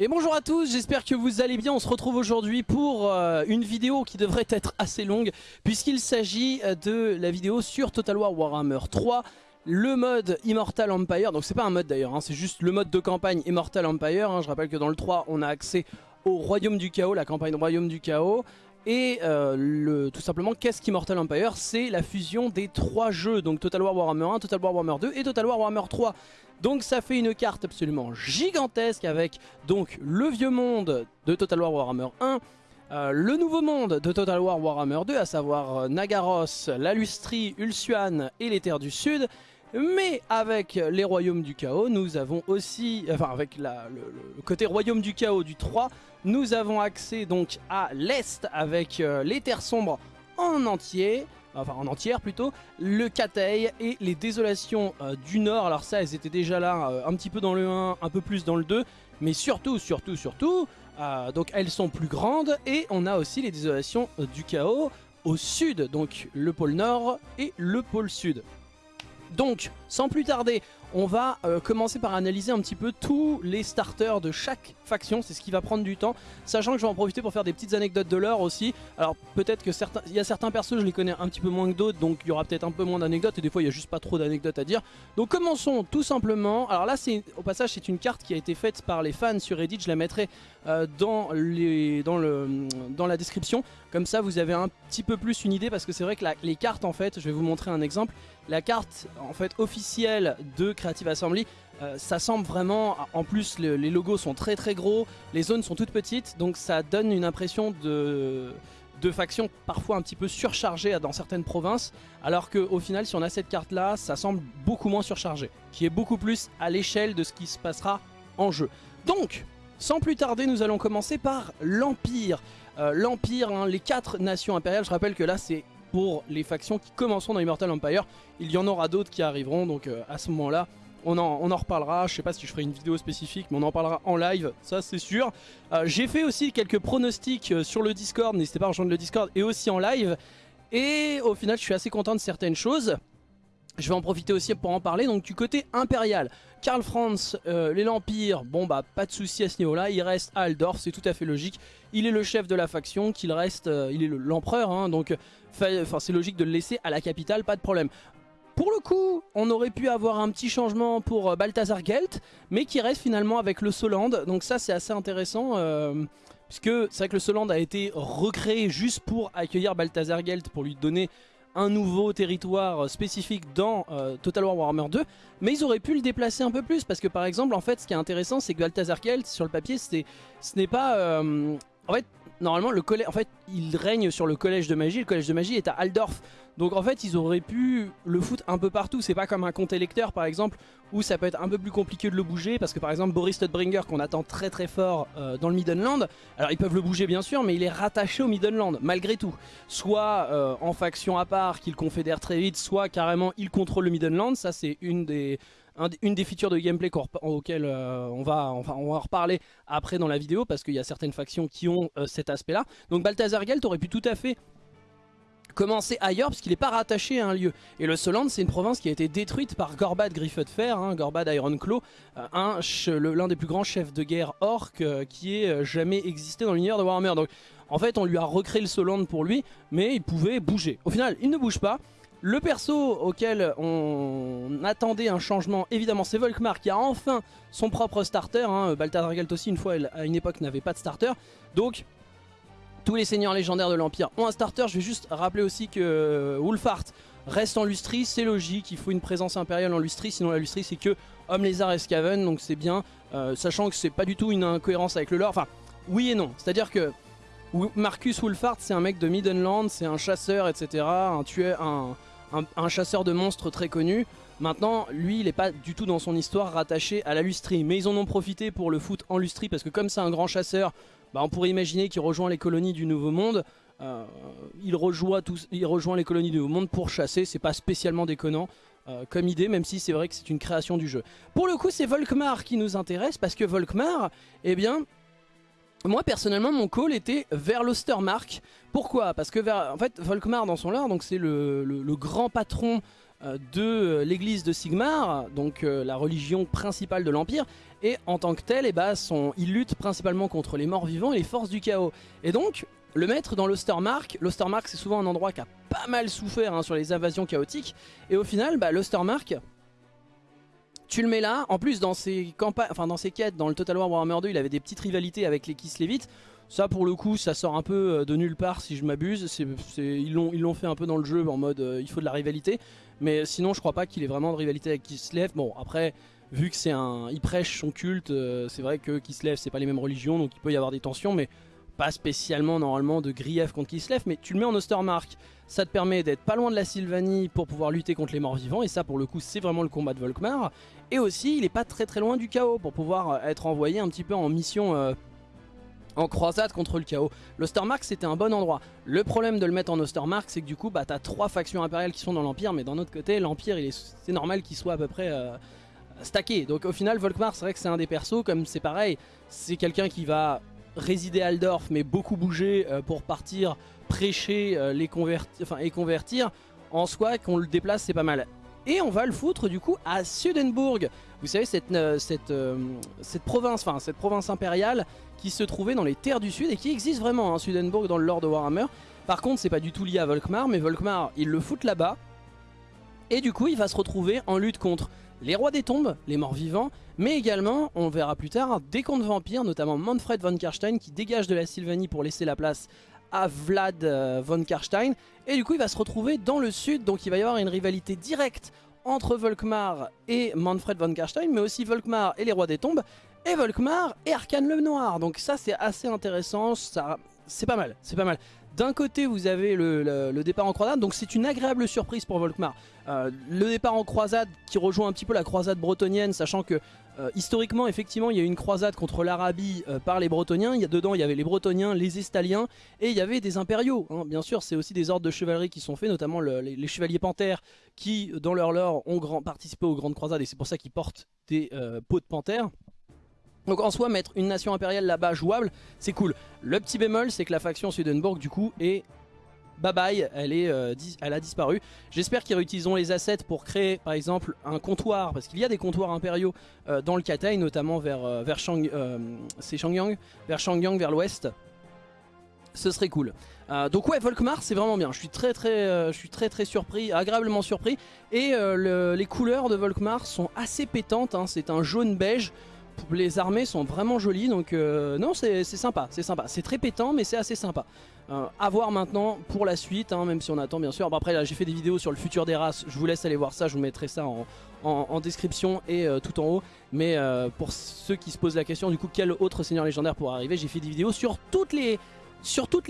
Et bonjour à tous, j'espère que vous allez bien. On se retrouve aujourd'hui pour euh, une vidéo qui devrait être assez longue puisqu'il s'agit euh, de la vidéo sur Total War Warhammer 3 le mode Immortal Empire, donc c'est pas un mode d'ailleurs, hein, c'est juste le mode de campagne Immortal Empire, hein. je rappelle que dans le 3 on a accès au Royaume du Chaos, la campagne Royaume du Chaos, et euh, le, tout simplement, qu'est-ce qu'Immortal Empire? C'est la fusion des trois jeux, donc Total War Warhammer 1, Total War Warhammer 2 et Total War Warhammer 3. Donc ça fait une carte absolument gigantesque avec donc le vieux monde de Total War Warhammer 1, euh, le nouveau monde de Total War Warhammer 2, à savoir euh, Nagaros, la Lustrie, Ulsuan et les Terres du Sud. Mais avec les Royaumes du Chaos, nous avons aussi, enfin avec la, le, côté Royaume du Chaos du 3, nous avons accès donc à l'Est avec euh, les Terres Sombres en entier, enfin en entière plutôt, le Katei et les Désolations euh, du Nord. Alors ça, elles étaient déjà là euh, un petit peu dans le 1, un peu plus dans le 2, mais surtout, surtout, surtout, donc elles sont plus grandes et on a aussi les Désolations du Chaos au sud, donc le pôle Nord et le pôle Sud. Donc, sans plus tarder, on va euh, commencer par analyser un petit peu tous les starters de chaque faction, c'est ce qui va prendre du temps, sachant que je vais en profiter pour faire des petites anecdotes de l'heure aussi. Alors peut-être que certains, il y a certains persos, je les connais un petit peu moins que d'autres, donc il y aura peut-être un peu moins d'anecdotes, et des fois il n'y a juste pas trop d'anecdotes à dire. Donc commençons tout simplement, alors là au passage c'est une carte qui a été faite par les fans sur Reddit, je la mettrai euh, dans la description, comme ça vous avez un petit peu plus une idée, parce que c'est vrai que les cartes en fait, je vais vous montrer un exemple, la carte en fait officielle de Creative Assembly, euh, ça semble vraiment, en plus les logos sont très très gros, les zones sont toutes petites, donc ça donne une impression de, de faction parfois un petit peu surchargée dans certaines provinces, alors qu'au final si on a cette carte là, ça semble beaucoup moins surchargé, qui est beaucoup plus à l'échelle de ce qui se passera en jeu. Donc, sans plus tarder, nous allons commencer par l'Empire. Euh, L'Empire, hein, les quatre nations impériales, je rappelle que là c'est pour les factions qui commenceront dans Immortal Empire. Il y en aura d'autres qui arriveront, donc euh, à ce moment-là, on en, on en, reparlera. Je sais pas si je ferai une vidéo spécifique, mais on en parlera en live, ça c'est sûr. Euh, j'ai fait aussi quelques pronostics euh, sur le Discord, n'hésitez pas à rejoindre le Discord, et aussi en live. Et au final, je suis assez content de certaines choses. Je vais en profiter aussi pour en parler. Donc du côté impérial, Karl Franz, euh, l'Empire, bon bah pas de souci à ce niveau-là. Il reste à Aldorf, c'est tout à fait logique. Il est le chef de la faction, qu'il reste, euh, il est l'empereur, hein, donc c'est logique de le laisser à la capitale, pas de problème. Pour le coup, on aurait pu avoir un petit changement pour euh, Balthazar Gelt, mais qui reste finalement avec le Soland. Donc ça c'est assez intéressant, puisque c'est vrai que le Soland a été recréé juste pour accueillir Balthazar Gelt, pour lui donner un nouveau territoire spécifique dans euh, Total War Warhammer 2, mais ils auraient pu le déplacer un peu plus, parce que par exemple, en fait, ce qui est intéressant, c'est que Balthazar Gelt, sur le papier, ce n'est pas... Euh, en fait, normalement, le collège, en fait, il règne sur le collège de magie, le collège de magie est à Aldorf, donc en fait ils auraient pu le foutre un peu partout, c'est pas comme un compte électeur par exemple où ça peut être un peu plus compliqué de le bouger parce que par exemple Boris Studbringer qu'on attend très très fort euh, dans le Middenland, alors ils peuvent le bouger bien sûr mais il est rattaché au Middenland malgré tout, soit euh, en faction à part qu'il confédère très vite, soit carrément il contrôle le Middenland, ça c'est une des features de gameplay auxquelles euh, on, va, on en reparler après dans la vidéo parce qu'il y a certaines factions qui ont cet aspect là. Donc Balthazar Gelt aurait pu tout à fait commencer ailleurs parce qu'il n'est pas rattaché à un lieu. Et le Soland c'est une province qui a été détruite par Gorbad Griffe de Fer, hein, Gorbad Ironclaw, euh, l'un des plus grands chefs de guerre orc euh, qui ait euh, jamais existé dans l'univers de Warhammer. Donc en fait on lui a recréé le Soland pour lui, mais il pouvait bouger. Au final il ne bouge pas. Le perso auquel on attendait un changement, évidemment, c'est Volkmar qui a enfin son propre starter. Hein. Galt aussi, une fois, à une époque, n'avait pas de starter. Donc, tous les seigneurs légendaires de l'Empire ont un starter. Je vais juste rappeler aussi que euh, Wolfhart reste en Lustrie. C'est logique, il faut une présence impériale en Lustrie. Sinon la Lustrie c'est que Homme, Lézard et Skaven. Donc c'est bien, euh, sachant que c'est pas du tout une incohérence avec le lore. Enfin, oui et non. C'est-à-dire que Marcus Wolfhart c'est un mec de Middenland, c'est un chasseur, etc. Un tueur, un, chasseur de monstres très connu. Maintenant, lui, il n'est pas du tout dans son histoire rattaché à la Lustrie. Mais ils en ont profité pour le foot en Lustrie parce que comme c'est un grand chasseur, bah, on pourrait imaginer qu'il rejoint les colonies du Nouveau Monde. Euh, il, rejoint il rejoint les colonies du Nouveau Monde pour chasser, c'est pas spécialement déconnant. Euh, comme idée, même si c'est vrai que c'est une création du jeu. Pour le coup, c'est Volkmar qui nous intéresse, parce que Volkmar, eh bien, moi personnellement, mon call était vers l'Ostermark. Pourquoi? Parce que Volkmar dans son lore, c'est le, grand patron euh, de l'église de Sigmar, donc la religion principale de l'Empire, et en tant que tel, eh ben, il lutte principalement contre les morts vivants et les forces du chaos. Et donc, le mettre dans l'Ostermark, l'Ostermark c'est souvent un endroit qui a pas mal souffert hein, sur les invasions chaotiques, et au final, bah, l'Ostermark, tu le mets là, en plus dans ses, enfin, dans ses quêtes, dans le Total War Warhammer 2, il avait des petites rivalités avec les Kislevites, ça pour le coup ça sort un peu euh, de nulle part si je m'abuse, ils l'ont fait un peu dans le jeu en mode euh, il faut de la rivalité, mais sinon je crois pas qu'il ait vraiment de rivalité avec Kislev, bon après vu que c'est un, il prêche son culte, euh, c'est vrai que Kislev c'est pas les mêmes religions donc il peut y avoir des tensions mais pas spécialement normalement de grief contre Kislev, mais tu le mets en Ostermark, ça te permet d'être pas loin de la Sylvanie pour pouvoir lutter contre les morts vivants, et ça pour le coup c'est vraiment le combat de Volkmar, et aussi il est pas très très loin du chaos pour pouvoir euh, être envoyé un petit peu en mission euh, en croisade contre le chaos. L'Ostermark c'était un bon endroit. Le problème de le mettre en Ostermark c'est que du coup bah t'as trois factions impériales qui sont dans l'Empire, mais d'un autre côté l'Empire c'est normal qu'il soit à peu près... stacké donc au final Volkmar c'est vrai que c'est un des persos comme c'est pareil c'est quelqu'un qui va résider à Aldorf mais beaucoup bouger euh, pour partir prêcher euh, les et convertir, en soi qu'on le déplace c'est pas mal. Et on va le foutre du coup à Sudenburg. Vous savez cette, euh, cette province, enfin cette province impériale qui se trouvait dans les terres du sud et qui existe vraiment, hein, Sudenburg dans le lore de Warhammer. Par contre c'est pas du tout lié à Volkmar, mais Volkmar il le fout là-bas. Et du coup il va se retrouver en lutte contre les rois des tombes, les morts vivants, mais également, on verra plus tard, des contes vampires, notamment Manfred von Karstein qui dégage de la Sylvanie pour laisser la place à Vlad euh, von Karstein. Et du coup, il va se retrouver dans le sud, donc il va y avoir une rivalité directe entre Volkmar et Manfred von Karstein, mais aussi Volkmar et les rois des tombes, et Volkmar et Arkane le Noir. Donc ça, c'est assez intéressant, ça... c'est pas mal, c'est pas mal. D'un côté, vous avez le, départ en croisade, donc c'est une agréable surprise pour Volkmar. Euh, le départ en croisade qui rejoint un petit peu la croisade bretonienne, sachant que euh, historiquement, effectivement, il y a eu une croisade contre l'Arabie euh, par les Bretoniens. Il y a, dedans, il y avait les Bretoniens, les Estaliens, et il y avait des impériaux. Hein. Bien sûr, c'est aussi des ordres de chevalerie qui sont faits, notamment les, chevaliers panthères, qui, dans leur lore, ont participé aux grandes croisades, et c'est pour ça qu'ils portent des peaux de panthère. Donc en soi, mettre une nation impériale là-bas jouable, c'est cool. Le petit bémol, c'est que la faction Swedenborg, du coup, est bye bye, euh, elle a disparu. J'espère qu'ils réutiliseront les assets pour créer par exemple un comptoir, parce qu'il y a des comptoirs impériaux euh, dans le Katai, notamment vers, euh, vers, Shang, Shangyang, vers vers l'ouest. Ce serait cool. donc ouais, Volkmar c'est vraiment bien. Je suis très très très surpris, agréablement surpris. Et les couleurs de Volkmar sont assez pétantes. Hein. C'est un jaune beige les armées sont vraiment jolies, donc euh, non, c'est sympa, c'est sympa. C'est très pétant, mais c'est assez sympa. Euh, à voir maintenant pour la suite, hein, même si on attend bien sûr. Après, j'ai fait des vidéos sur le futur des races, je vous laisse aller voir ça, je vous mettrai ça en, description et euh, tout en haut. Mais pour ceux qui se posent la question, du coup, quel autre seigneur légendaire pourrait arriver, j'ai fait des vidéos sur toutes les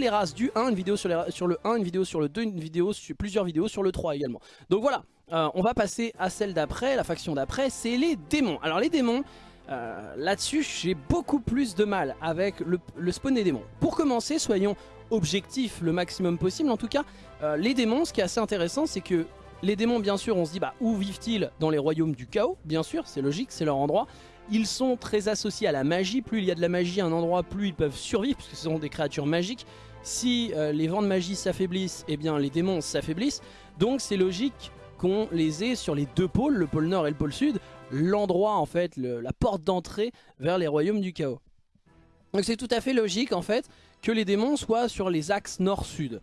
races du 1, une vidéo sur, sur, le 1, une vidéo sur le 2, une vidéo sur plusieurs vidéos sur le 3 également. Donc voilà, on va passer à celle d'après, la faction d'après, c'est les démons. Alors les démons, euh, là-dessus, j'ai beaucoup plus de mal avec le, spawn des démons. Pour commencer, soyons objectifs le maximum possible. En tout cas, euh, les démons, ce qui est assez intéressant, c'est que les démons, bien sûr, on se dit, bah, où vivent-ils Dans les royaumes du chaos, bien sûr, c'est logique, c'est leur endroit. Ils sont très associés à la magie. Plus il y a de la magie à un endroit, plus ils peuvent survivre, puisque ce sont des créatures magiques. Si euh, les vents de magie s'affaiblissent, eh bien les démons s'affaiblissent. Donc c'est logique qu'on les ait sur les deux pôles, le pôle nord et le pôle sud, l'endroit en fait, la porte d'entrée vers les royaumes du chaos. Donc c'est tout à fait logique en fait que les démons soient sur les axes nord-sud.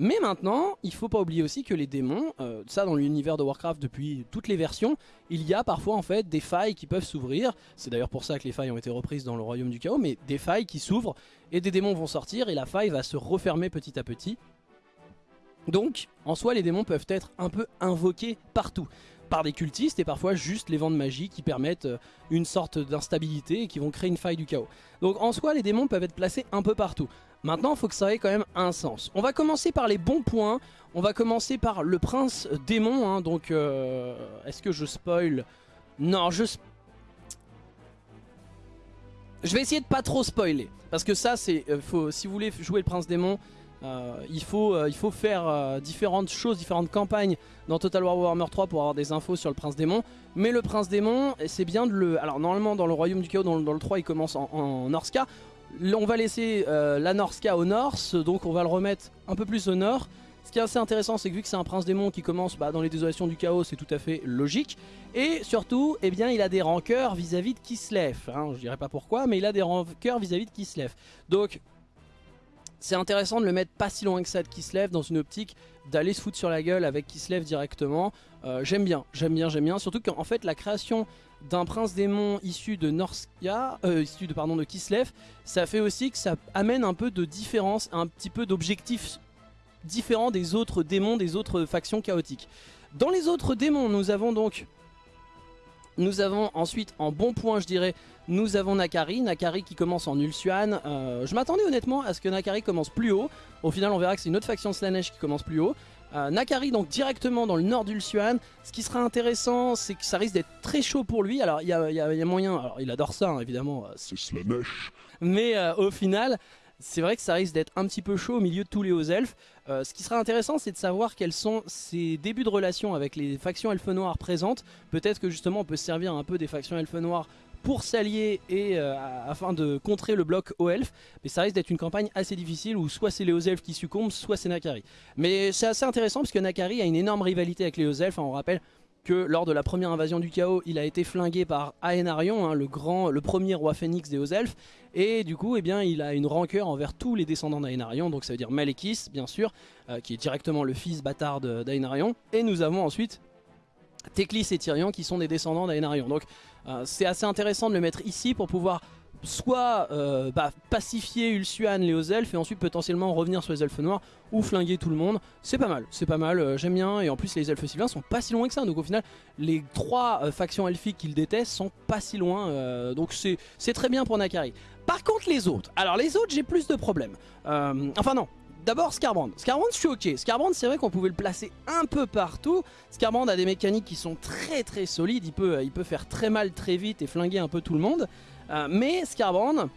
Mais maintenant, il faut pas oublier aussi que les démons, euh, ça dans l'univers de Warcraft depuis toutes les versions, il y a parfois en fait des failles qui peuvent s'ouvrir. C'est d'ailleurs pour ça que les failles ont été reprises dans le royaume du chaos, mais des failles qui s'ouvrent et des démons vont sortir et la faille va se refermer petit à petit. Donc, en soi, les démons peuvent être un peu invoqués partout par des cultistes et parfois juste les vents de magie qui permettent euh, une sorte d'instabilité et qui vont créer une faille du chaos. Donc en soi les démons peuvent être placés un peu partout. Maintenant il faut que ça ait quand même un sens. On va commencer par les bons points, on va commencer par le prince démon, hein. donc euh, est-ce que je spoil? Non je... Je vais essayer de pas trop spoiler, parce que ça c'est, euh, si vous voulez jouer le prince démon, euh, il, faut, euh, il faut faire euh, différentes choses, différentes campagnes dans Total War Warhammer 3 pour avoir des infos sur le Prince Démon. Mais le Prince Démon, c'est bien de le... Alors normalement dans le Royaume du Chaos, dans, le 3, il commence en, en Norska. On va laisser la Norska au nord, donc on va le remettre un peu plus au nord. Ce qui est assez intéressant, c'est que vu que c'est un prince démon qui commence bah, dans les désolations du chaos, c'est tout à fait logique. Et surtout, eh bien, il a des rancœurs vis-à-vis de Kislev. Hein, je dirais pas pourquoi, mais il a des rancœurs vis-à-vis de Kislev. Donc, c'est intéressant de le mettre pas si loin que ça de Kislev dans une optique d'aller se foutre sur la gueule avec Kislev directement. Euh, j'aime bien, j'aime bien, j'aime bien. Surtout qu'en fait, la création d'un prince démon issu de Norskia, euh, issu de, pardon, de Kislev, ça fait aussi que ça amène un peu de différence, un petit peu d'objectifs différents des autres démons, des autres factions chaotiques. Dans les autres démons, nous avons donc... Nous avons ensuite, en bon point je dirais, nous avons Nakari, Nakari qui commence en Ulsuan. Euh, je m'attendais honnêtement à ce que Nakari commence plus haut. Au final on verra que c'est une autre faction Slanesh qui commence plus haut. Euh, Nakari donc directement dans le nord d'Ulsuan. Ce qui sera intéressant, c'est que ça risque d'être très chaud pour lui. Alors il y a, moyen, alors il adore ça hein, évidemment. Euh, c'est Slanesh. Mais au final, c'est vrai que ça risque d'être un petit peu chaud au milieu de tous les hauts elfes. ce qui sera intéressant, c'est de savoir quels sont ses débuts de relation avec les factions elfes noires présentes. Peut-être que justement on peut se servir un peu des factions elfes noires pour s'allier et euh, afin de contrer le bloc aux elfes. Mais ça risque d'être une campagne assez difficile où soit c'est les hauts elfes qui succombent, soit c'est Nakari. Mais c'est assez intéressant parce que Nakari a une énorme rivalité avec les hauts elfes. on rappelle que lors de la première invasion du chaos, il a été flingué par Aenarion, hein, le, grand, le premier roi phénix des hauts elfes. Et du coup, eh bien, il a une rancœur envers tous les descendants d'Aenarion. Donc ça veut dire Malekis, bien sûr, euh, qui est directement le fils bâtard d'Aenarion. Et nous avons ensuite Teclis et Tyrion qui sont des descendants d'Aenarion. Donc euh, c'est assez intéressant de le mettre ici pour pouvoir soit euh, bah, pacifier Ulsuan, les hauts elfes, et ensuite potentiellement revenir sur les elfes noirs ou flinguer tout le monde. C'est pas mal, c'est pas mal, euh, j'aime bien, et en plus les elfes sylvains sont pas si loin que ça, donc au final les trois factions elfiques qu'il déteste sont pas si loin, donc c'est très bien pour Nakari. Par contre les autres, alors les autres j'ai plus de problèmes, enfin non, D'abord Scarbrand. Scarbrand je suis ok. Scarbrand c'est vrai qu'on pouvait le placer un peu partout. Scarbrand a des mécaniques qui sont très très solides. Il peut, il peut faire très mal très vite et flinguer un peu tout le monde. Euh, mais Scarbrand,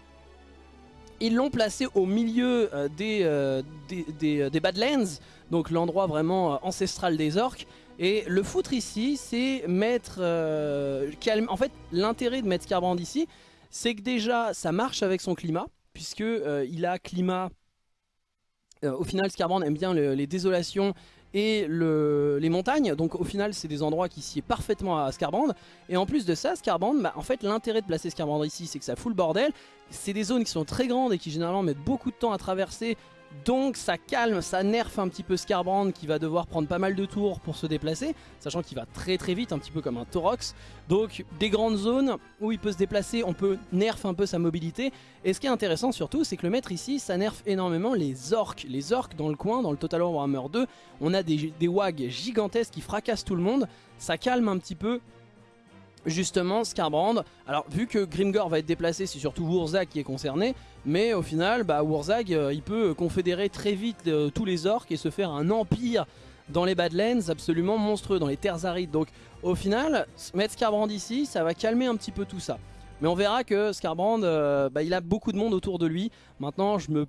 ils l'ont placé au milieu euh, euh, des, des, Badlands. Donc l'endroit vraiment ancestral des orques. Et le foutre ici c'est mettre... En fait l'intérêt de mettre Scarbrand ici c'est que déjà ça marche avec son climat. Puisque il a climat au final, Scarbrand aime bien les désolations et les montagnes. Donc au final, c'est des endroits qui sied parfaitement à Scarbrand. Et en plus de ça, Scarbrand, bah, en fait, l'intérêt de placer Scarbrand ici, c'est que ça fout le bordel. C'est des zones qui sont très grandes et qui généralement mettent beaucoup de temps à traverser donc ça calme, ça nerfe un petit peu Scarbrand qui va devoir prendre pas mal de tours pour se déplacer, sachant qu'il va très très vite, un petit peu comme un Torox. Donc des grandes zones où il peut se déplacer, on peut nerf un peu sa mobilité. Et ce qui est intéressant surtout, c'est que le maître ici, ça nerf énormément les orques. Les orques dans le coin, dans le Total Warhammer 2, on a des wags gigantesques qui fracassent tout le monde. Ça calme un petit peu justement Scarbrand. Alors vu que Grimgor va être déplacé, c'est surtout Wurzag qui est concerné, mais au final, bah, Wurzag, euh, il peut confédérer très vite euh, tous les orques et se faire un empire dans les Badlands absolument monstrueux, dans les terres arides. Donc au final, mettre Scarbrand ici, ça va calmer un petit peu tout ça. Mais on verra que Scarbrand, euh, bah, il a beaucoup de monde autour de lui. Maintenant, je me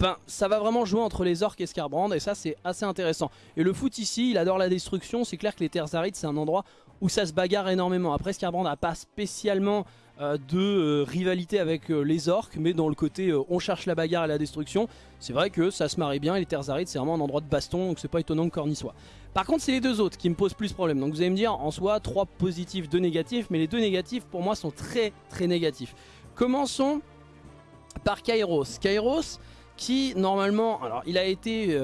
Enfin, ça va vraiment jouer entre les orques et Scarbrand et ça c'est assez intéressant. Et le foot ici, il adore la destruction, c'est clair que les terres arides c'est un endroit où ça se bagarre énormément. Après Scarbrand n'a pas spécialement euh, de euh, rivalité avec euh, les orques, mais dans le côté on cherche la bagarre et la destruction, c'est vrai que ça se marie bien et les terres arides c'est vraiment un endroit de baston, donc c'est pas étonnant que Corny soit. Par contre c'est les deux autres qui me posent plus problème, donc vous allez me dire en soi 3 positifs, 2 négatifs, mais les deux négatifs pour moi sont très très négatifs. Commençons par Kairos. Kairos qui normalement, alors il a été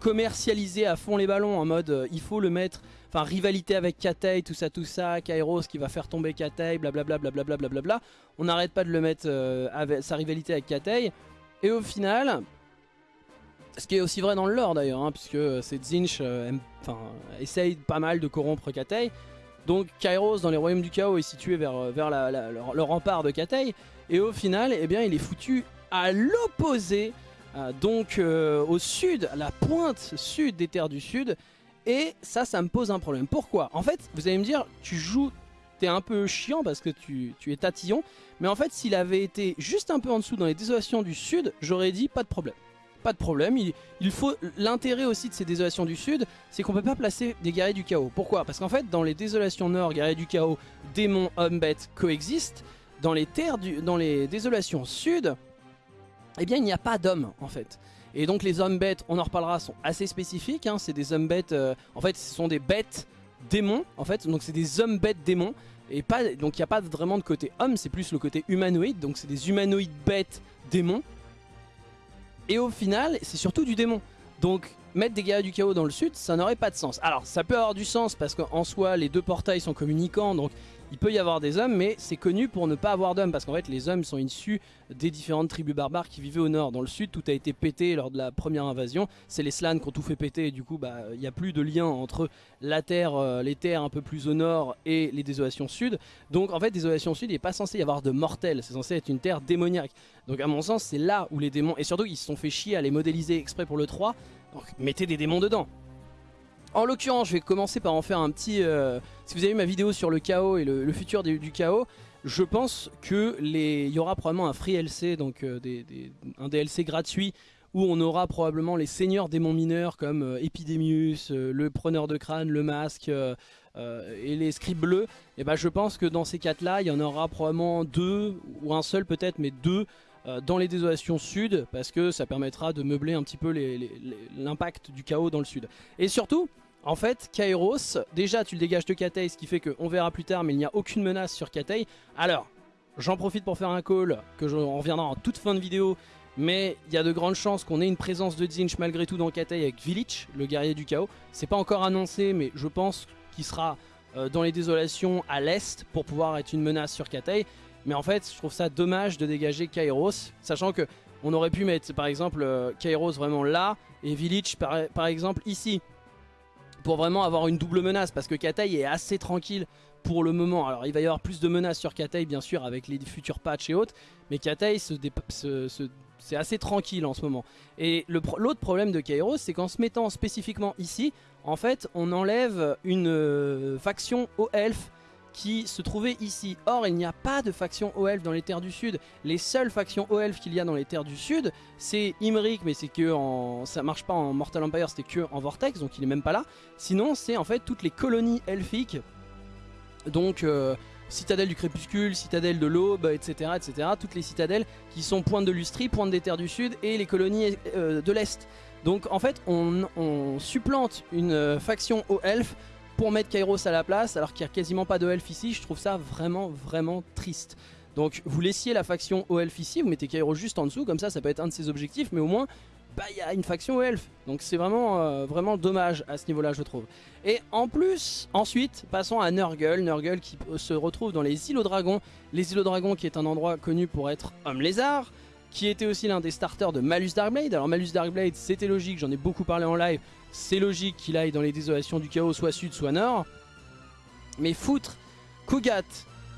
commercialisé à fond les ballons en mode il faut le mettre Enfin, rivalité avec Katei, tout ça, tout ça, Kairos qui va faire tomber Katei, blablabla, blablabla, blablabla. On n'arrête pas de le mettre euh, avec sa rivalité avec Katei. Et au final, ce qui est aussi vrai dans le lore d'ailleurs, hein, puisque c'est Zinch euh, essaye pas mal de corrompre Katei. Donc Kairos dans les royaumes du chaos est situé vers, euh, vers le, rempart de Katei. Et au final, eh bien, il est foutu à l'opposé, donc au sud, à la pointe sud des terres du sud. Et ça, ça me pose un problème. Pourquoi? En fait, vous allez me dire, tu joues, t'es un peu chiant parce que tu, es tatillon. Mais en fait, s'il avait été juste un peu en dessous dans les désolations du sud, j'aurais dit pas de problème. Pas de problème, il, faut l'intérêt aussi de ces désolations du sud, c'est qu'on peut pas placer des guerriers du chaos. Pourquoi? Parce qu'en fait, dans les désolations nord, guerriers du chaos, démons, hommes, bêtes coexistent. Dans les terres, du, dans les désolations sud, eh bien, il n'y a pas d'hommes en fait. Et donc les hommes bêtes, on en reparlera, sont assez spécifiques. Hein. C'est des hommes bêtes, euh, en fait ce sont des bêtes démons en fait. Donc c'est des hommes bêtes démons. Et pas, donc il n'y a pas vraiment de côté homme, c'est plus le côté humanoïde. Donc c'est des humanoïdes bêtes démons. Et au final, c'est surtout du démon. Donc mettre des guerriers du chaos dans le sud, ça n'aurait pas de sens. Alors ça peut avoir du sens parce qu'en soi, les deux portails sont communicants. Donc il peut y avoir des hommes, mais c'est connu pour ne pas avoir d'hommes, parce qu'en fait les hommes sont issus des différentes tribus barbares qui vivaient au nord. Dans le sud, tout a été pété lors de la première invasion. C'est les Slans qui ont tout fait péter, et du coup, bah, il n'y a plus de lien entre la terre, euh, les terres un peu plus au nord et les désolations sud. Donc en fait, désolations sud, il n'est pas censé y avoir de mortels, c'est censé être une terre démoniaque. Donc à mon sens, c'est là où les démons, et surtout ils se sont fait chier à les modéliser exprès pour le 3, donc mettez des démons dedans. En l'occurrence, je vais commencer par en faire un petit... Euh, si vous avez vu ma vidéo sur le chaos et le, futur du, chaos, je pense que les, il y aura probablement un free LC, donc euh, un DLC gratuit, où on aura probablement les seigneurs démons mineurs comme euh, Epidemius, le preneur de crâne, le masque et les scribes bleus. Et ben je pense que dans ces quatre-là, il y en aura probablement deux, ou un seul peut-être, mais deux dans les désolations sud parce que ça permettra de meubler un petit peu l'impact du chaos dans le sud. Et surtout, en fait, Kairos, déjà tu le dégages de Katei, ce qui fait qu'on verra plus tard, mais il n'y a aucune menace sur Katei. Alors, j'en profite pour faire un call, que je reviendra en toute fin de vidéo, mais il y a de grandes chances qu'on ait une présence de Zinch malgré tout dans Katei avec Village, le guerrier du chaos. C'est pas encore annoncé, mais je pense qu'il sera euh, dans les désolations à l'est pour pouvoir être une menace sur Katei. Mais en fait, je trouve ça dommage de dégager Kairos, sachant que on aurait pu mettre par exemple euh, Kairos vraiment là et Village par exemple ici pour vraiment avoir une double menace parce que Katei est assez tranquille pour le moment. Alors il va y avoir plus de menaces sur Katei bien sûr avec les futurs patchs et autres, mais Katei c'est assez tranquille en ce moment. Et l'autre problème de Kairos, c'est qu'en se mettant spécifiquement ici, en fait, on enlève une euh, faction aux elfes qui se trouvait ici. Or, il n'y a pas de faction O-Elf dans les terres du sud. Les seules factions O-Elf qu'il y a dans les terres du sud, c'est Imric, mais c'est que en... ça marche pas en Mortal Empire, c'était que en Vortex, donc il est même pas là. Sinon, c'est en fait toutes les colonies elfiques. Donc, euh, citadelle du crépuscule, citadelle de l'aube, etc., etc. Toutes les citadelles qui sont pointe de Lustrie, pointe des terres du sud et les colonies euh, de l'est. Donc en fait, on, supplante une euh, faction O-Elf pour mettre Kairos à la place alors qu'il n'y a quasiment pas de elf ici. Je trouve ça vraiment vraiment triste. Donc vous laissiez la faction au elf ici, vous mettez Kairos juste en dessous, comme ça ça peut être un de ses objectifs, mais au moins bah il y a une faction au elf. Donc c'est vraiment, euh, vraiment dommage à ce niveau là je trouve. Et en plus, ensuite, passons à Nurgle, Nurgle qui se retrouve dans les îlots dragons. Les îlots dragons qui est un endroit connu pour être homme lézard, qui était aussi l'un des starters de Malus Darkblade. Alors Malus Darkblade c'était logique, j'en ai beaucoup parlé en live, c'est logique qu'il aille dans les désolations du chaos, soit sud, soit nord. Mais foutre Kugat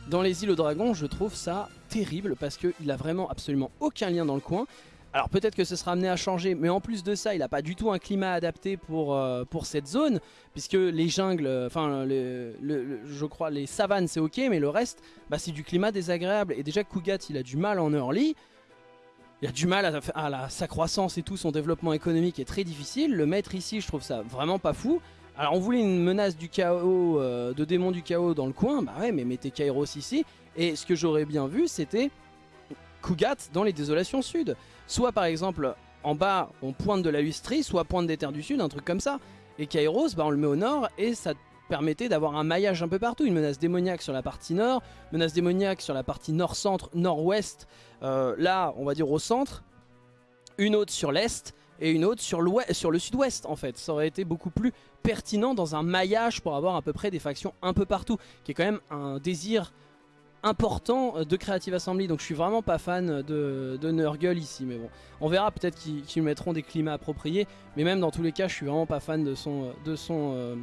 dans les îles aux dragons, je trouve ça terrible parce qu'il a vraiment absolument aucun lien dans le coin. Alors peut-être que ce sera amené à changer, mais en plus de ça, il n'a pas du tout un climat adapté pour, euh, cette zone, puisque les jungles, enfin je crois les savanes c'est ok, mais le reste, bah, c'est du climat désagréable. Et déjà Kugat il a du mal en early, il a du mal à, sa croissance et tout, son développement économique est très difficile. Le mettre ici, je trouve ça vraiment pas fou. Alors on voulait une menace du chaos, euh, de démon du chaos dans le coin, bah ouais mais mettez Kairos ici. Et ce que j'aurais bien vu c'était Kugat dans les désolations sud. Soit par exemple en bas on pointe de la Lustrie, soit pointe des terres du sud, un truc comme ça. Et Kairos, bah, on le met au nord et ça permettait d'avoir un maillage un peu partout, une menace démoniaque sur la partie nord, menace démoniaque sur la partie nord-centre, nord-ouest, euh, là on va dire au centre, une autre sur l'est et une autre sur, sur le sud-ouest en fait. Ça aurait été beaucoup plus pertinent dans un maillage pour avoir à peu près des factions un peu partout, qui est quand même un désir important de Creative Assembly. Donc je suis vraiment pas fan de, Nurgle ici mais bon. On verra peut-être qu'ils mettront des climats appropriés mais même dans tous les cas je suis vraiment pas fan de son, de son euh,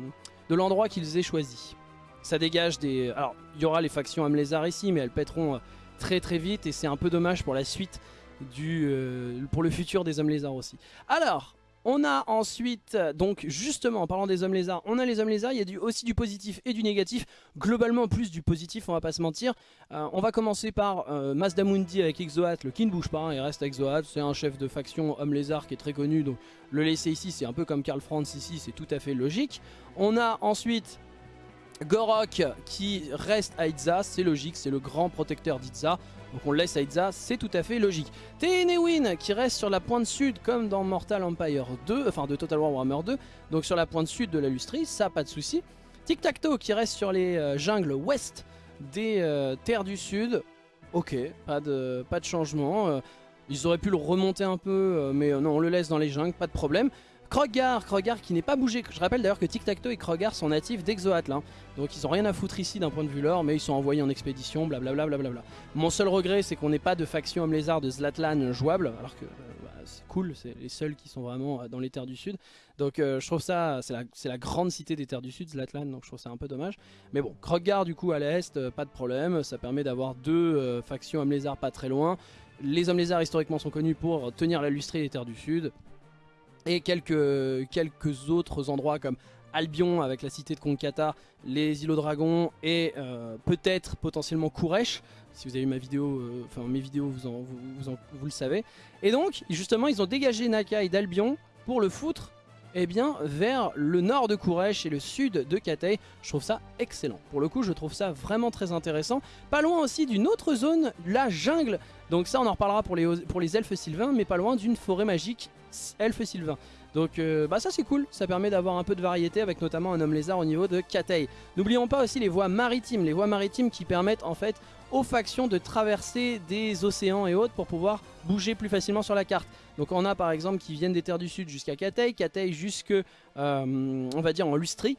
de l'endroit qu'ils aient choisi. Ça dégage des... Alors, il y aura les factions Amlézard ici, mais elles pèteront euh, très très vite et c'est un peu dommage pour la suite du... Euh, pour le futur des lézards aussi. Alors, on a ensuite, donc justement en parlant des hommes lézards, on a les hommes lézards, il y a aussi du positif et du négatif. Globalement plus du positif, on va pas se mentir. Euh, on va commencer par euh, Mazdamundi avec Exoat, le qui ne bouge pas, hein, il reste Exoat, c'est un chef de faction homme lézard qui est très connu, donc le laisser ici c'est un peu comme Karl Franz ici, c'est tout à fait logique. On a ensuite Gorok qui reste à Itza, c'est logique, c'est le grand protecteur d'Itza. Donc on le laisse à Itza, c'est tout à fait logique. Ténéwin qui reste sur la pointe sud comme dans Mortal Empire 2, enfin de Total War Warhammer 2, donc sur la pointe sud de la Lustrie, ça pas de souci. Tic Tac Toe qui reste sur les euh, jungles ouest des euh, terres du sud, ok, pas de, pas de changement. Euh, ils auraient pu le remonter un peu, mais non, on le laisse dans les jungles, pas de problème. Krogar, Krogar qui n'est pas bougé. Je rappelle d'ailleurs que Tic Tac Toe et Krogar sont natifs d'Exoatl. Hein. Donc ils ont rien à foutre ici d'un point de vue lore, mais ils sont envoyés en expédition, blablabla. Bla bla bla Mon seul regret, c'est qu'on n'ait pas de faction homme lézard de Zlatlan jouable, alors que euh, bah, c'est cool, c'est les seuls qui sont vraiment euh, dans les terres du sud. Donc euh, je trouve ça, c'est la, grande cité des terres du sud, Zlatlan, donc je trouve ça un peu dommage. Mais bon, Krogar du coup à l'est, pas de problème, ça permet d'avoir deux factions homme lézard pas très loin. Les hommes lézards historiquement sont connus pour tenir la lustrie des terres du sud et quelques, autres endroits comme Albion avec la cité de Konkata, les îlots dragons et euh, peut-être potentiellement Kuresh. Si vous avez vu ma vidéo, euh, mes vidéos, vous, vous, vous, le savez. Et donc, justement, ils ont dégagé Nakai d'Albion pour le foutre eh bien, vers le nord de Kuresh et le sud de Katei. Je trouve ça excellent. Pour le coup, je trouve ça vraiment très intéressant. Pas loin aussi d'une autre zone, la jungle. Donc ça, on en reparlera pour les elfes sylvains, mais pas loin d'une forêt magique elfe sylvain. Donc euh, bah ça c'est cool, ça permet d'avoir un peu de variété avec notamment un homme lézard au niveau de Katei. N'oublions pas aussi les voies maritimes, les voies maritimes qui permettent en fait aux factions de traverser des océans et autres pour pouvoir bouger plus facilement sur la carte. Donc on a par exemple qui viennent des terres du sud jusqu'à Katei, Katei jusque euh, on va dire en Lustrie.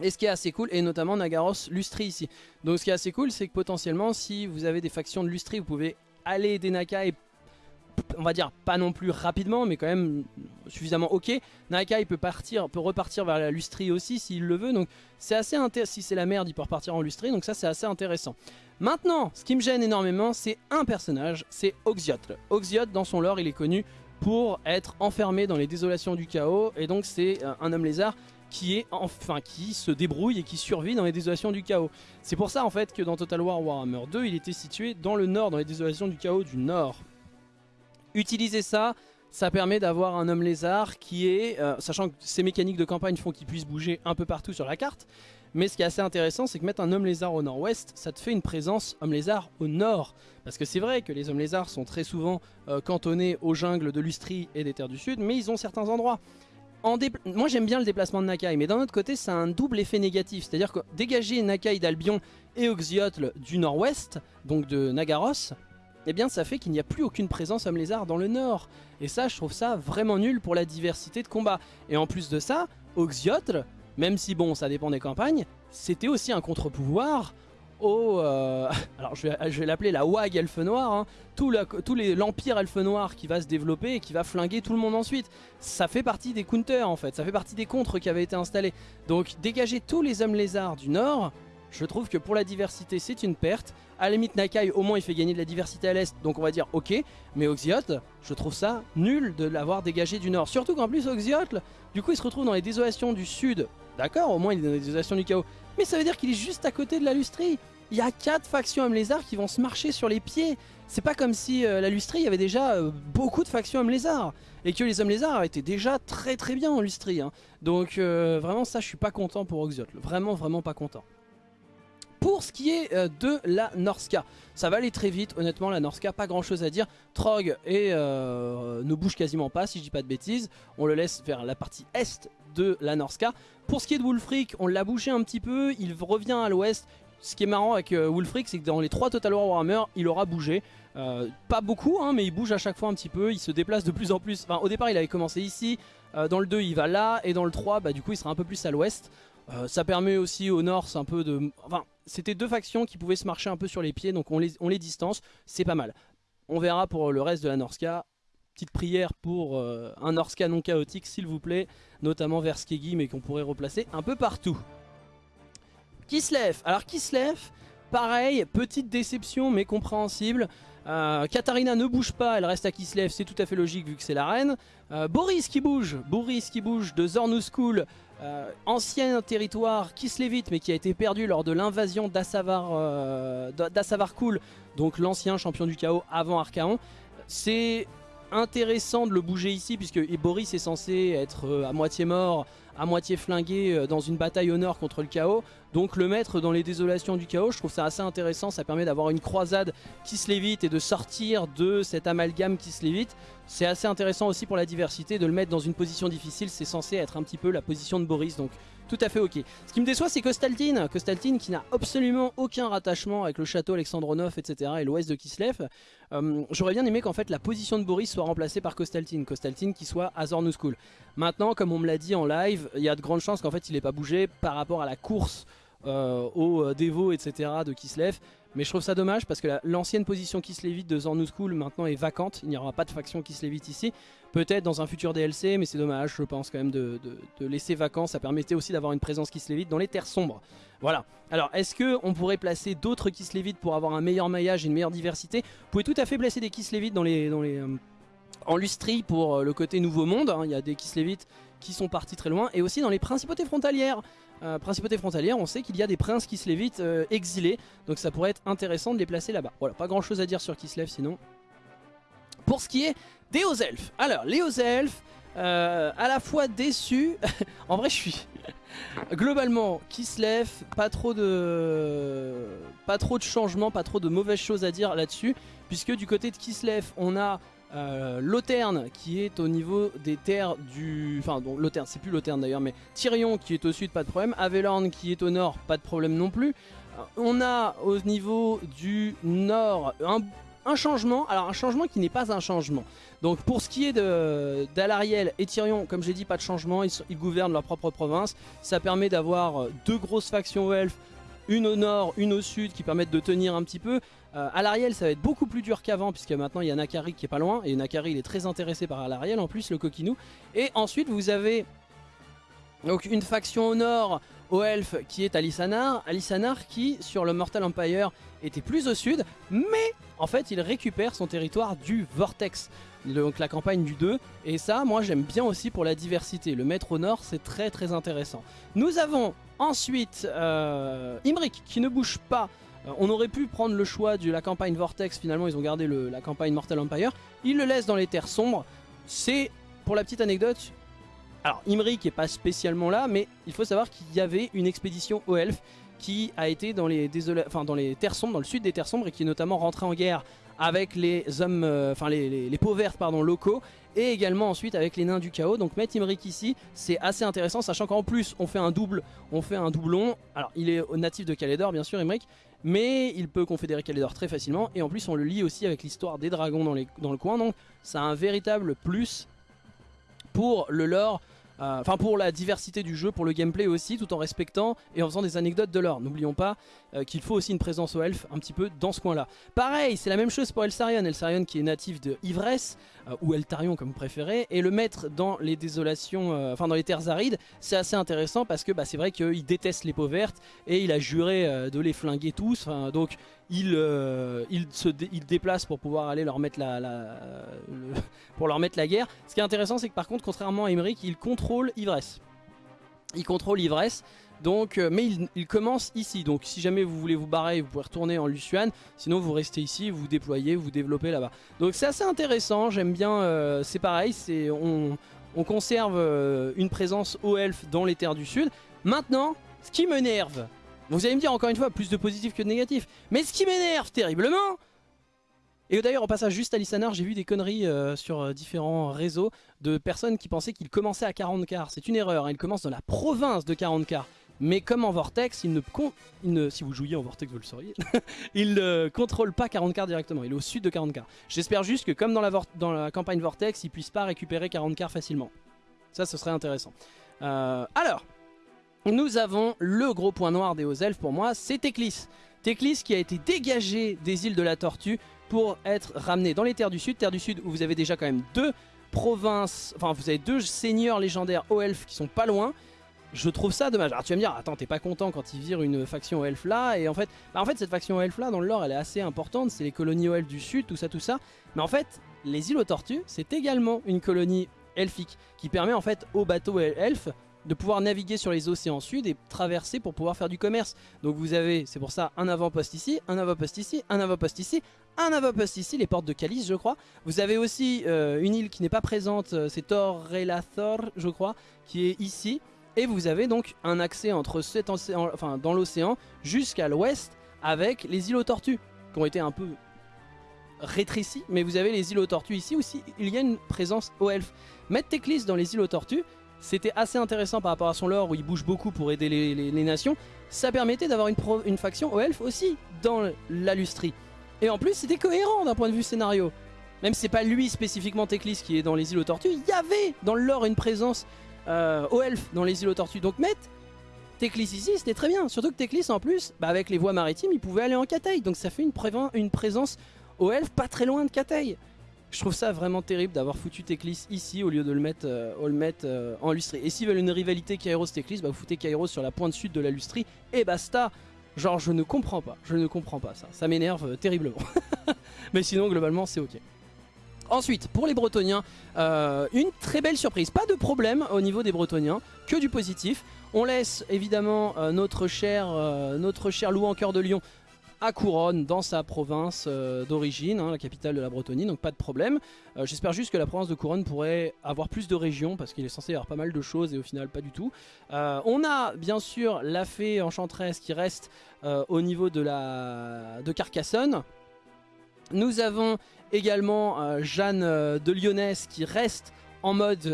Et ce qui est assez cool, et notamment Nagaros Lustrie ici. Donc ce qui est assez cool, c'est que potentiellement si vous avez des factions de Lustrie, vous pouvez aller des Nakai on va dire pas non plus rapidement mais quand même suffisamment ok Nakai peut partir peut repartir vers la lustrie aussi s'il le veut donc c'est assez intéressant si c'est la merde il peut repartir en lustrie donc ça c'est assez intéressant maintenant ce qui me gêne énormément c'est un personnage c'est Oxiote Oxiote dans son lore il est connu pour être enfermé dans les désolations du chaos et donc c'est euh, un homme lézard qui est enfin qui se débrouille et qui survit dans les désolations du chaos. C'est pour ça en fait que dans Total War Warhammer 2, il était situé dans le nord, dans les désolations du chaos du nord. Utiliser ça, ça permet d'avoir un homme lézard qui est, euh, sachant que ces mécaniques de campagne font qu'il puisse bouger un peu partout sur la carte, mais ce qui est assez intéressant, c'est que mettre un homme lézard au nord-ouest, ça te fait une présence homme lézard au nord. Parce que c'est vrai que les hommes lézards sont très souvent euh, cantonnés aux jungles de Lustrie et des terres du sud, mais ils ont certains endroits. Moi j'aime bien le déplacement de Nakai, mais d'un autre côté c'est un double effet négatif. C'est-à-dire que dégager Nakai d'Albion et Oxyotl du nord-ouest, donc de Nagaros, eh bien ça fait qu'il n'y a plus aucune présence homme lézard dans le nord. Et ça, je trouve ça vraiment nul pour la diversité de combat. Et en plus de ça, Oxyotl, même si bon, ça dépend des campagnes, c'était aussi un contre-pouvoir au... Euh, alors je vais, l'appeler la WAG Elfe Noir, hein, tout l'Empire Elfe Noir qui va se développer et qui va flinguer tout le monde ensuite. Ça fait partie des counters en fait, ça fait partie des contres qui avaient été installés. Donc dégager tous les hommes lézards du nord, je trouve que pour la diversité c'est une perte. À la limite Nakai au moins il fait gagner de la diversité à l'est donc on va dire ok. Mais Oxyotl je trouve ça nul de l'avoir dégagé du nord. Surtout qu'en plus Oxyotl du coup il se retrouve dans les désolations du sud. D'accord au moins il est dans les désolations du chaos. Mais ça veut dire qu'il est juste à côté de la lustrie. Il y a 4 factions hommes lézards qui vont se marcher sur les pieds. C'est pas comme si euh, la lustrie avait déjà euh, beaucoup de factions hommes lézards. Et que les hommes lézards étaient déjà très très bien en lustrie. Hein. Donc euh, vraiment ça je suis pas content pour Oxyotl. Vraiment vraiment pas content. Pour ce qui est euh, de la Norska, ça va aller très vite, honnêtement la Norska, pas grand chose à dire. Trog et, euh, ne bouge quasiment pas si je dis pas de bêtises, on le laisse vers la partie est de la Norska. Pour ce qui est de Wulfric, on l'a bougé un petit peu, il revient à l'ouest. Ce qui est marrant avec euh, Wulfric, c'est que dans les trois Total War Warhammer, il aura bougé. pas beaucoup, hein, mais il bouge à chaque fois un petit peu, il se déplace de plus en plus. Au départ, il avait commencé ici, dans le 2, il va là, et dans le 3, bah, du coup, il sera un peu plus à l'ouest. ça permet aussi au nord, un peu de... Enfin, c'était deux factions qui pouvaient se marcher un peu sur les pieds, donc on les, distance, c'est pas mal. On verra pour le reste de la Norska. Petite prière pour euh, un Norska non chaotique, s'il vous plaît, notamment vers Skegi, mais qu'on pourrait replacer un peu partout. Kislev, alors Kislev, pareil, petite déception, mais compréhensible. Euh, Katarina ne bouge pas, elle reste à Kislev, c'est tout à fait logique vu que c'est la reine. Euh, Boris qui bouge, Boris qui bouge de Zornu School euh, ancien territoire Kislevitt mais qui a été perdu lors de l'invasion d'Assavar euh, Kul, donc l'ancien champion du chaos avant Archaon. C'est intéressant de le bouger ici puisque Boris est censé être euh, à moitié mort à moitié flingué euh, dans une bataille au nord contre le chaos. Donc le mettre dans les désolations du chaos, je trouve ça assez intéressant. Ça permet d'avoir une croisade qui se lévite et de sortir de cet amalgame qui se lévite. C'est assez intéressant aussi pour la diversité de le mettre dans une position difficile. C'est censé être un petit peu la position de Boris. Donc tout à fait ok. Ce qui me déçoit c'est Kostaltine, Kostaltine qui n'a absolument aucun rattachement avec le château Alexandronov etc. et l'ouest de Kislev. Euh, j'aurais bien aimé qu'en fait la position de Boris soit remplacée par Kostaltine, Kostaltine qui soit à Zornouskoul. Maintenant comme on me l'a dit en live, il y a de grandes chances qu'en fait il n'ait pas bougé par rapport à la course euh, au euh, Devo etc. de Kislev. Mais je trouve ça dommage parce que l'ancienne position lévite de Zornouskoul maintenant est vacante. Il n'y aura pas de faction lévite ici. Peut-être dans un futur DLC, mais c'est dommage, je pense quand même de, laisser vacant. Ça permettait aussi d'avoir une présence qui se lévite dans les terres sombres. Voilà. Alors, est-ce qu'on pourrait placer d'autres qui se lévitent pour avoir un meilleur maillage et une meilleure diversité? Vous pouvez tout à fait placer des qui se lévitent dans les... Dans les euh, en lustrie pour euh, le côté nouveau monde, hein. il y a des qui se lévitent qui sont partis très loin, et aussi dans les principautés frontalières. Euh, principauté frontalière, on sait qu'il y a des princes qui se lévitent euh, exilés, donc ça pourrait être intéressant de les placer là-bas. Voilà, pas grand chose à dire sur Kislev sinon. Pour ce qui est des hauts elfes, alors les hauts elfes, euh, à la fois déçus, en vrai je suis globalement Kislev, pas trop de pas trop de changements, pas trop de mauvaises choses à dire là-dessus, puisque du côté de Kislev on a euh, qui est au niveau des terres du... Enfin, donc Loterne, c'est plus Loterne d'ailleurs, mais Tyrion qui est au sud, pas de problème. Avelorn qui est au nord, pas de problème non plus. Euh, on a au niveau du nord un, changement, alors un changement qui n'est pas un changement. Donc pour ce qui est d'Alariel et Tyrion, comme j'ai dit, pas de changement, ils, gouvernent leur propre province. Ça permet d'avoir deux grosses factions elfes, une au nord, une au sud, qui permettent de tenir un petit peu. Euh, Alariel ça va être beaucoup plus dur qu'avant puisque maintenant il y a Nakari qui est pas loin et Nakari il est très intéressé par Alariel en plus le coquinou et ensuite vous avez donc une faction au nord au elfe qui est Alisanar Alisanar qui sur le Mortal Empire était plus au sud mais en fait il récupère son territoire du Vortex donc la campagne du 2 et ça moi j'aime bien aussi pour la diversité. Le mettre au nord c'est très très intéressant. Nous avons ensuite euh, Imric qui ne bouge pas. Euh, on aurait pu prendre le choix de la campagne Vortex, finalement ils ont gardé la campagne Mortal Empire. Ils le laissent dans les terres sombres. C'est, pour la petite anecdote, alors Imri qui est pas spécialement là, mais il faut savoir qu'il y avait une expédition au Elf qui a été dans les, dans les terres sombres, dans le sud des terres sombres, et qui est notamment rentré en guerre avec les hommes, euh, enfin les, peaux vertes pardon, locaux, et également ensuite avec les nains du chaos. Donc mettre Imric ici, c'est assez intéressant, sachant qu'en plus on fait un double, on fait un doublon. Alors il est natif de Calédor bien sûr Imric, mais il peut confédérer Calédor très facilement et en plus on le lie aussi avec l'histoire des dragons dans, dans le coin donc ça a un véritable plus pour le lore enfin pour la diversité du jeu, pour le gameplay aussi, tout en respectant et en faisant des anecdotes de lore. N'oublions pas euh, qu'il faut aussi une présence au elfe un petit peu dans ce coin-là. Pareil, c'est la même chose pour Elsarion. Elsarion qui est natif de Ivresse, euh, ou Eltarion comme vous préférez, et le mettre dans les désolations, enfin dans les terres arides, c'est assez intéressant parce que bah, c'est vrai qu'il déteste les peaux vertes et il a juré de les flinguer tous. Donc il, il, se il déplace pour pouvoir aller leur mettre la, pour leur mettre la guerre. Ce qui est intéressant, c'est que par contre, contrairement à Emmerich, il contrôle ivresse. Il contrôle ivresse. Donc, euh, mais il, commence ici, donc si jamais vous voulez vous barrer, vous pouvez retourner en Lucian, sinon vous restez ici, vous déployez, vous développez là-bas. Donc c'est assez intéressant, j'aime bien, euh, c'est pareil, on, on, conserve euh, une présence au elfe dans les terres du sud. Maintenant, ce qui m'énerve, vous allez me dire encore une fois, plus de positif que de négatif, mais ce qui m'énerve terriblement, et d'ailleurs, en passant juste à Lissanar, j'ai vu des conneries sur différents réseaux de personnes qui pensaient qu'il commençait à 40 quarts. C'est une erreur, il commence dans la province de 40 quarts. Mais comme en Vortex, il ne, si vous jouiez en Vortex, vous le sauriez, il ne contrôle pas 40 quarts directement, il est au sud de 40 quarts. J'espère juste que comme dans la, campagne Vortex, il puisse pas récupérer 40 quarts facilement. Ça, ce serait intéressant. Euh, alors, nous avons le gros point noir des hauts elfes pour moi, c'est Teclis. Teclis qui a été dégagé des îles de la Tortue pour être ramené dans les terres du sud. Terres du sud où vous avez déjà quand même deux provinces, enfin vous avez deux seigneurs légendaires aux elfes qui sont pas loin. Je trouve ça dommage. Alors tu vas me dire, attends, t'es pas content quand ils virent une faction aux elfes là Et en fait, bah, en fait cette faction aux elfes là, dans le lore, elle est assez importante. C'est les colonies elfes du sud, tout ça, tout ça. Mais en fait, les îles aux tortues, c'est également une colonie elfique qui permet en fait aux bateaux elfes de pouvoir naviguer sur les océans sud et traverser pour pouvoir faire du commerce. Donc vous avez, c'est pour ça, un avant-poste ici, un avant-poste ici, un avant-poste ici, un avant-poste ici, les portes de Calice je crois. Vous avez aussi euh, une île qui n'est pas présente, euh, c'est Torrelathor je crois, qui est ici. Et vous avez donc un accès entre cet océan, enfin, dans l'océan jusqu'à l'ouest avec les îles aux tortues qui ont été un peu rétrécies. Mais vous avez les îles aux tortues ici aussi, il y a une présence aux elfes. Mettre Teclis dans les îles aux tortues, c'était assez intéressant par rapport à son lore où il bouge beaucoup pour aider les, nations. Ça permettait d'avoir une, faction aux elfes aussi dans la lustrie. Et en plus, c'était cohérent d'un point de vue scénario. Même si c'est pas lui spécifiquement Teclis qui est dans les îles aux tortues, il y avait dans le lore une présence euh, aux elfes dans les îles aux tortues. Donc mettre Teclis ici, c'était très bien. Surtout que Teclis en plus, bah, avec les voies maritimes, il pouvait aller en Cathay. Donc ça fait une, une présence aux elfes pas très loin de Cathay. Je trouve ça vraiment terrible d'avoir foutu Teclis ici au lieu de le mettre, euh, mettre euh, en lustrie. Et s'ils veulent une rivalité Kairos-Teclis, bah vous foutez Kairos sur la pointe sud de la lustrie et basta Genre je ne comprends pas, je ne comprends pas ça, ça m'énerve euh, terriblement. Mais sinon globalement c'est ok. Ensuite, pour les Bretoniens, une très belle surprise. Pas de problème au niveau des Bretoniens, que du positif. On laisse évidemment notre cher, notre cher loup en cœur de lion à Couronne, dans sa province euh, d'origine, hein, la capitale de la Bretonie, donc pas de problème. Euh, j'espère juste que la province de Couronne pourrait avoir plus de régions, parce qu'il est censé y avoir pas mal de choses, et au final pas du tout. Euh, on a bien sûr la fée enchanteresse qui reste au niveau de, la... de Carcassonne. Nous avons également Jeanne de Lyonnaise qui reste en mode,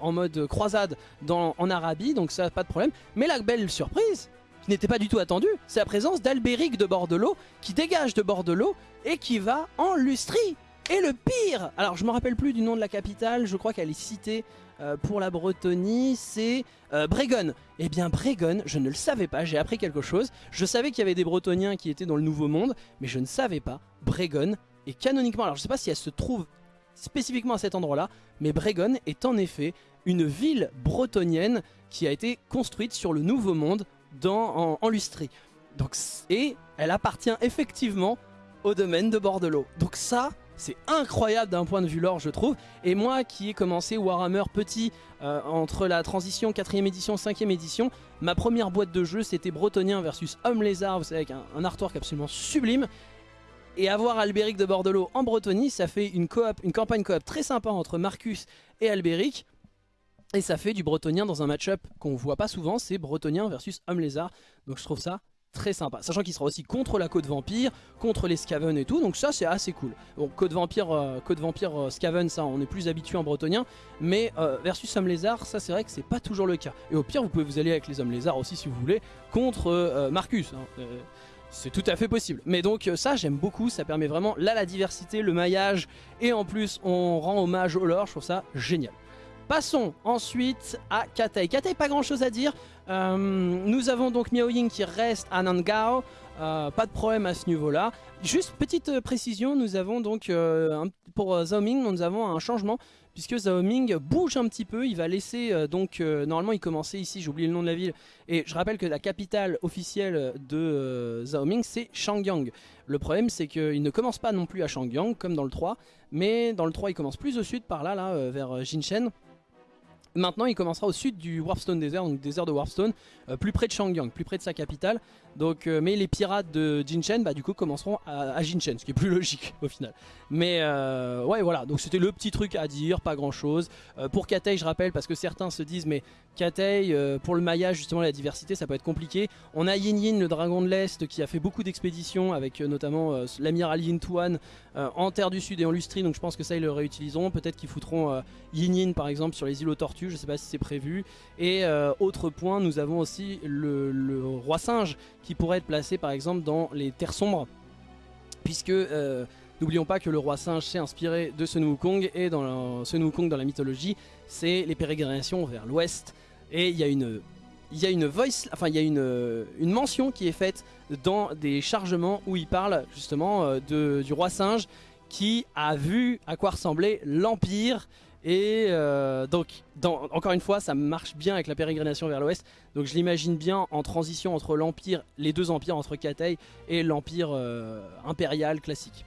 en mode croisade dans, en Arabie, donc ça pas de problème. Mais la belle surprise, n'était pas du tout attendu, c'est la présence d'Albéric de Bordelot qui dégage de Bordelot et qui va en Lustrie. Et le pire, alors je me rappelle plus du nom de la capitale, je crois qu'elle est citée euh, pour la Bretonie, c'est euh, Bregon. Eh bien Bregon, je ne le savais pas, j'ai appris quelque chose. Je savais qu'il y avait des Bretoniens qui étaient dans le Nouveau Monde, mais je ne savais pas. Bregon est canoniquement, alors je sais pas si elle se trouve spécifiquement à cet endroit-là, mais Bregon est en effet une ville bretonienne qui a été construite sur le Nouveau Monde dans, en, lustrie. Donc, et elle appartient effectivement au domaine de Bordelot. Donc ça, c'est incroyable d'un point de vue lore, je trouve. Et moi qui ai commencé Warhammer petit euh, entre la transition 4ème édition, 5ème édition, ma première boîte de jeu c'était Bretonien versus Homme Lézard, vous savez, avec un, artwork absolument sublime. Et avoir Albéric de Bordelot en Bretonie, ça fait une, coop, une campagne coop très sympa entre Marcus et Albéric. Et ça fait du bretonien dans un match-up qu'on voit pas souvent, c'est bretonien versus homme lézard. Donc je trouve ça très sympa. Sachant qu'il sera aussi contre la côte vampire, contre les Skaven et tout, donc ça c'est assez cool. Bon, côte vampire, euh, côte vampire euh, Skaven, ça on est plus habitué en bretonien, mais euh, versus homme lézard, ça c'est vrai que c'est pas toujours le cas. Et au pire, vous pouvez vous aller avec les hommes lézards aussi si vous voulez, contre Marcus. Hein. C'est tout à fait possible. Mais donc ça j'aime beaucoup, ça permet vraiment là la diversité, le maillage, et en plus on rend hommage au lore, je trouve ça génial. Passons ensuite à Katei. Katei, pas grand chose à dire. Euh, nous avons donc Miao Ying qui reste à Nangao. Euh, pas de problème à ce niveau-là. Juste petite euh, précision, nous avons donc pour Zhao nous avons un changement puisque Zhao Ming bouge un petit peu. Il va laisser donc normalement il commençait ici, j'ai oublié le nom de la ville. Et je rappelle que la capitale officielle de Zhao Ming c'est Shangyang. Le problème c'est qu'il ne commence pas non plus à Shangyang comme dans le 3, mais dans le 3 il commence plus au sud par là, là vers Jinshen. Maintenant, il commencera au sud du Warpstone Desert, donc désert de Warpstone, euh, plus près de Shangyang, plus près de sa capitale. Donc, euh, mais les pirates de Jinshen, bah, du coup, commenceront à, à, Jinshen, ce qui est plus logique au final. Mais euh, ouais, voilà, donc c'était le petit truc à dire, pas grand chose. pour Katei, je rappelle, parce que certains se disent, mais Katei, pour le maillage, justement, la diversité, ça peut être compliqué. On a Yin Yin, le dragon de l'Est, qui a fait beaucoup d'expéditions avec notamment l'amiral Yin Tuan en Terre du Sud et en Lustrie, donc je pense que ça, ils le réutiliseront. Peut-être qu'ils foutront Yin Yin, par exemple, sur les îles aux tortues, je sais pas si c'est prévu. Et autre point, nous avons aussi le, roi singe qui pourrait être placé par exemple dans les terres sombres. Puisque euh, n'oublions pas que le roi singe s'est inspiré de ce Wukong et dans ce Wukong dans la mythologie, c'est les pérégrinations vers l'ouest. Et il y a une il y a voice, enfin il y a une, mention qui est faite dans des chargements où il parle justement euh, du roi singe qui a vu à quoi ressemblait l'Empire et euh, donc, encore une fois, ça marche bien avec la pérégrination vers l'ouest. Donc je l'imagine bien en transition entre l'empire, les deux empires, entre Katei et l'empire euh, impérial classique.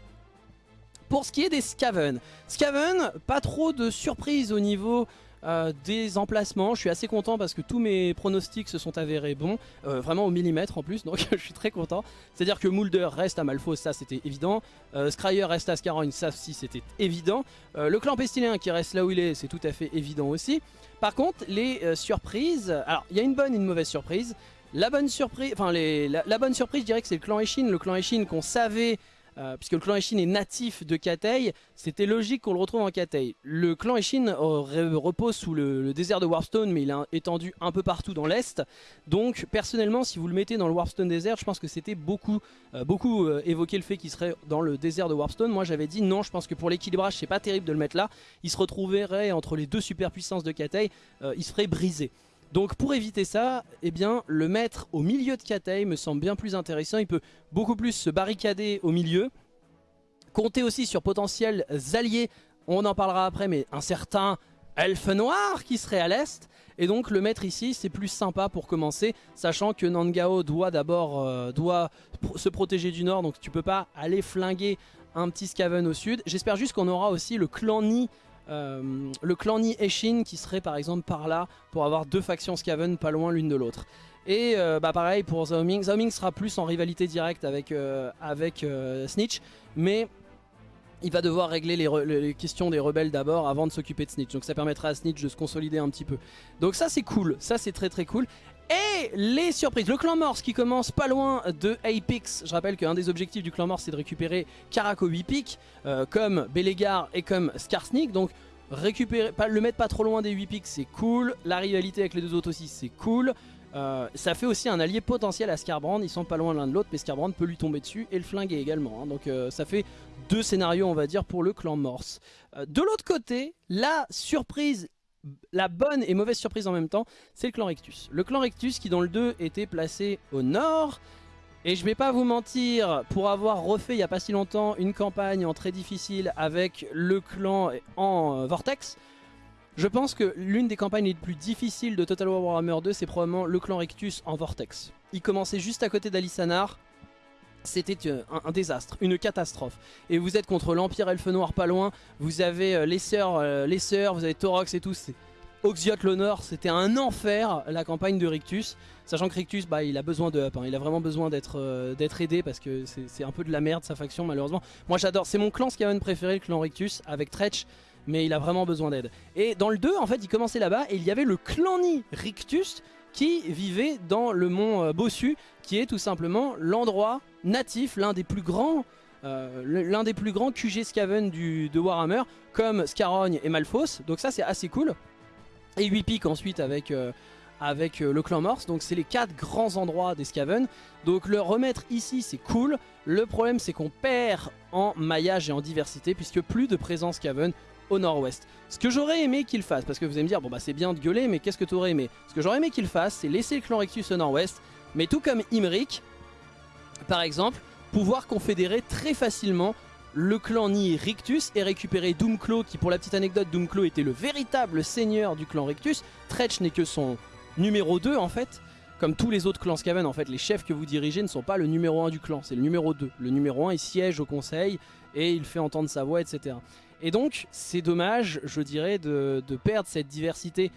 Pour ce qui est des Skaven, Skaven, pas trop de surprise au niveau euh, des emplacements. Je suis assez content parce que tous mes pronostics se sont avérés bons, euh, vraiment au millimètre en plus, donc je suis très content. C'est-à-dire que Mulder reste à Malfos, ça c'était évident. Euh, Scryer reste à Scarogne, ça aussi c'était évident. le clan Pestilien qui reste là où il est, c'est tout à fait évident aussi. Par contre, les surprises, alors il y a une bonne et une mauvaise surprise. La bonne surprise, enfin la, la, bonne surprise, je dirais que c'est le clan Eshin, le clan Eshin qu'on savait euh, puisque le clan Eshin est natif de Katei, c'était logique qu'on le retrouve en Katei. Le clan Eshin repose sous le, désert de Warpstone, mais il est étendu un peu partout dans l'Est. Donc personnellement, si vous le mettez dans le Warpstone désert, je pense que c'était beaucoup, euh, beaucoup euh, évoqué le fait qu'il serait dans le désert de Warpstone. Moi j'avais dit non, je pense que pour l'équilibrage, c'est pas terrible de le mettre là. Il se retrouverait entre les deux superpuissances de Katei, il se ferait briser. Donc pour éviter ça, eh bien, le mettre au milieu de Katei me semble bien plus intéressant. Il peut beaucoup plus se barricader au milieu. Compter aussi sur potentiels alliés, on en parlera après, mais un certain elfe noir qui serait à l'est. Et donc le mettre ici, c'est plus sympa pour commencer, sachant que Nangao doit d'abord euh, se protéger du nord, donc tu peux pas aller flinguer un petit Skaven au sud. J'espère juste qu'on aura aussi le clan Ni euh, le clan Ni Eshin qui serait par exemple par là pour avoir deux factions Skaven pas loin l'une de l'autre. Et euh, bah pareil pour Zaoming, Zaoming sera plus en rivalité directe avec, euh, avec Snitch, mais il va devoir régler les, questions des rebelles d'abord avant de s'occuper de Snitch. Donc ça permettra à Snitch de se consolider un petit peu. Donc ça c'est cool, ça c'est très très cool. Et les surprises, le clan Morse qui commence pas loin de Apex. Je rappelle qu'un des objectifs du clan Morse c'est de récupérer Karako 8 pics, euh, comme Belegar et comme Skarsnik. Donc récupérer, le mettre pas trop loin des 8 pics c'est cool. La rivalité avec les deux autres aussi c'est cool. Euh, ça fait aussi un allié potentiel à Scarbrand, ils sont pas loin l'un de l'autre, mais Scarbrand peut lui tomber dessus et le flinguer également. Hein. Donc euh, ça fait deux scénarios on va dire pour le clan Morse. de l'autre côté, la surprise la bonne et mauvaise surprise en même temps, c'est le clan Rectus. Le clan Rectus qui dans le 2 était placé au nord. Et je vais pas vous mentir, pour avoir refait il n'y a pas si longtemps une campagne en très difficile avec le clan en euh, Vortex, je pense que l'une des campagnes les plus difficiles de Total War Warhammer 2, c'est probablement le clan Rectus en Vortex. Il commençait juste à côté d'Alisanar, c'était euh, un, désastre, une catastrophe. Et vous êtes contre l'Empire Elfe Noir pas loin, vous avez euh, les sœurs, euh, les sœurs, vous avez Torox et tout, Oxiot l'honneur, c'était un enfer la campagne de Rictus. Sachant que Rictus, bah, il a besoin de up, hein. il a vraiment besoin d'être aidé parce que c'est un peu de la merde sa faction malheureusement. Moi j'adore, c'est mon clan Skaven préféré, le clan Rictus, avec Tretch, mais il a vraiment besoin d'aide. Et dans le 2, en fait, il commençait là-bas et il y avait le clani Rictus qui vivait dans le mont Bossu, qui est tout simplement l'endroit natif, l'un des plus grands euh, QG Skaven du, de Warhammer, comme Scarogne et Malfos, donc ça c'est assez cool. Et 8 pics ensuite avec, euh, euh, le clan Morse, donc c'est les quatre grands endroits des Skaven. Donc le remettre ici c'est cool, le problème c'est qu'on perd en maillage et en diversité, puisque plus de présence Skaven au nord-ouest. Ce que j'aurais aimé qu'il fasse, parce que vous allez me dire, bon bah c'est bien de gueuler, mais qu'est-ce que tu aurais aimé? Ce que j'aurais aimé qu'il fasse, c'est laisser le clan Rectus au nord-ouest, mais tout comme Imric, par exemple, pouvoir confédérer très facilement le clan Ni Rictus et récupérer Doomclaw qui pour la petite anecdote Doomclaw était le véritable seigneur du clan Rictus. Tretch n'est que son numéro 2 en fait. Comme tous les autres clans Skaven en fait les chefs que vous dirigez ne sont pas le numéro 1 du clan, c'est le numéro 2. Le numéro 1 il siège au conseil et il fait entendre sa voix etc. Et donc c'est dommage je dirais de, perdre cette diversité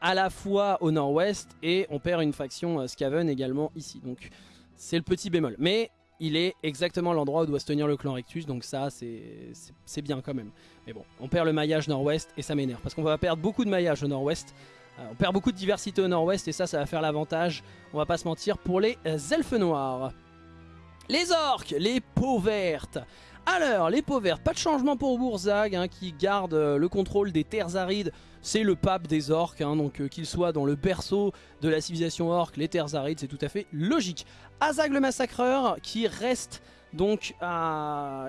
à la fois au nord-ouest et on perd une faction euh, Skaven également ici. Donc c'est le petit bémol. Mais il est exactement l'endroit où doit se tenir le clan Rectus, donc ça c'est bien quand même. Mais bon, on perd le maillage nord-ouest et ça m'énerve, parce qu'on va perdre beaucoup de maillage au nord-ouest. Euh, on perd beaucoup de diversité au nord-ouest et ça, ça va faire l'avantage, on va pas se mentir, pour les elfes noirs. Les orques, les peaux vertes alors, les peaux vertes, pas de changement pour Bourzag, hein, qui garde euh, le contrôle des terres arides. C'est le pape des orques, hein, donc euh, qu'il soit dans le berceau de la civilisation orque, les terres arides, c'est tout à fait logique. Azag le massacreur, qui reste donc à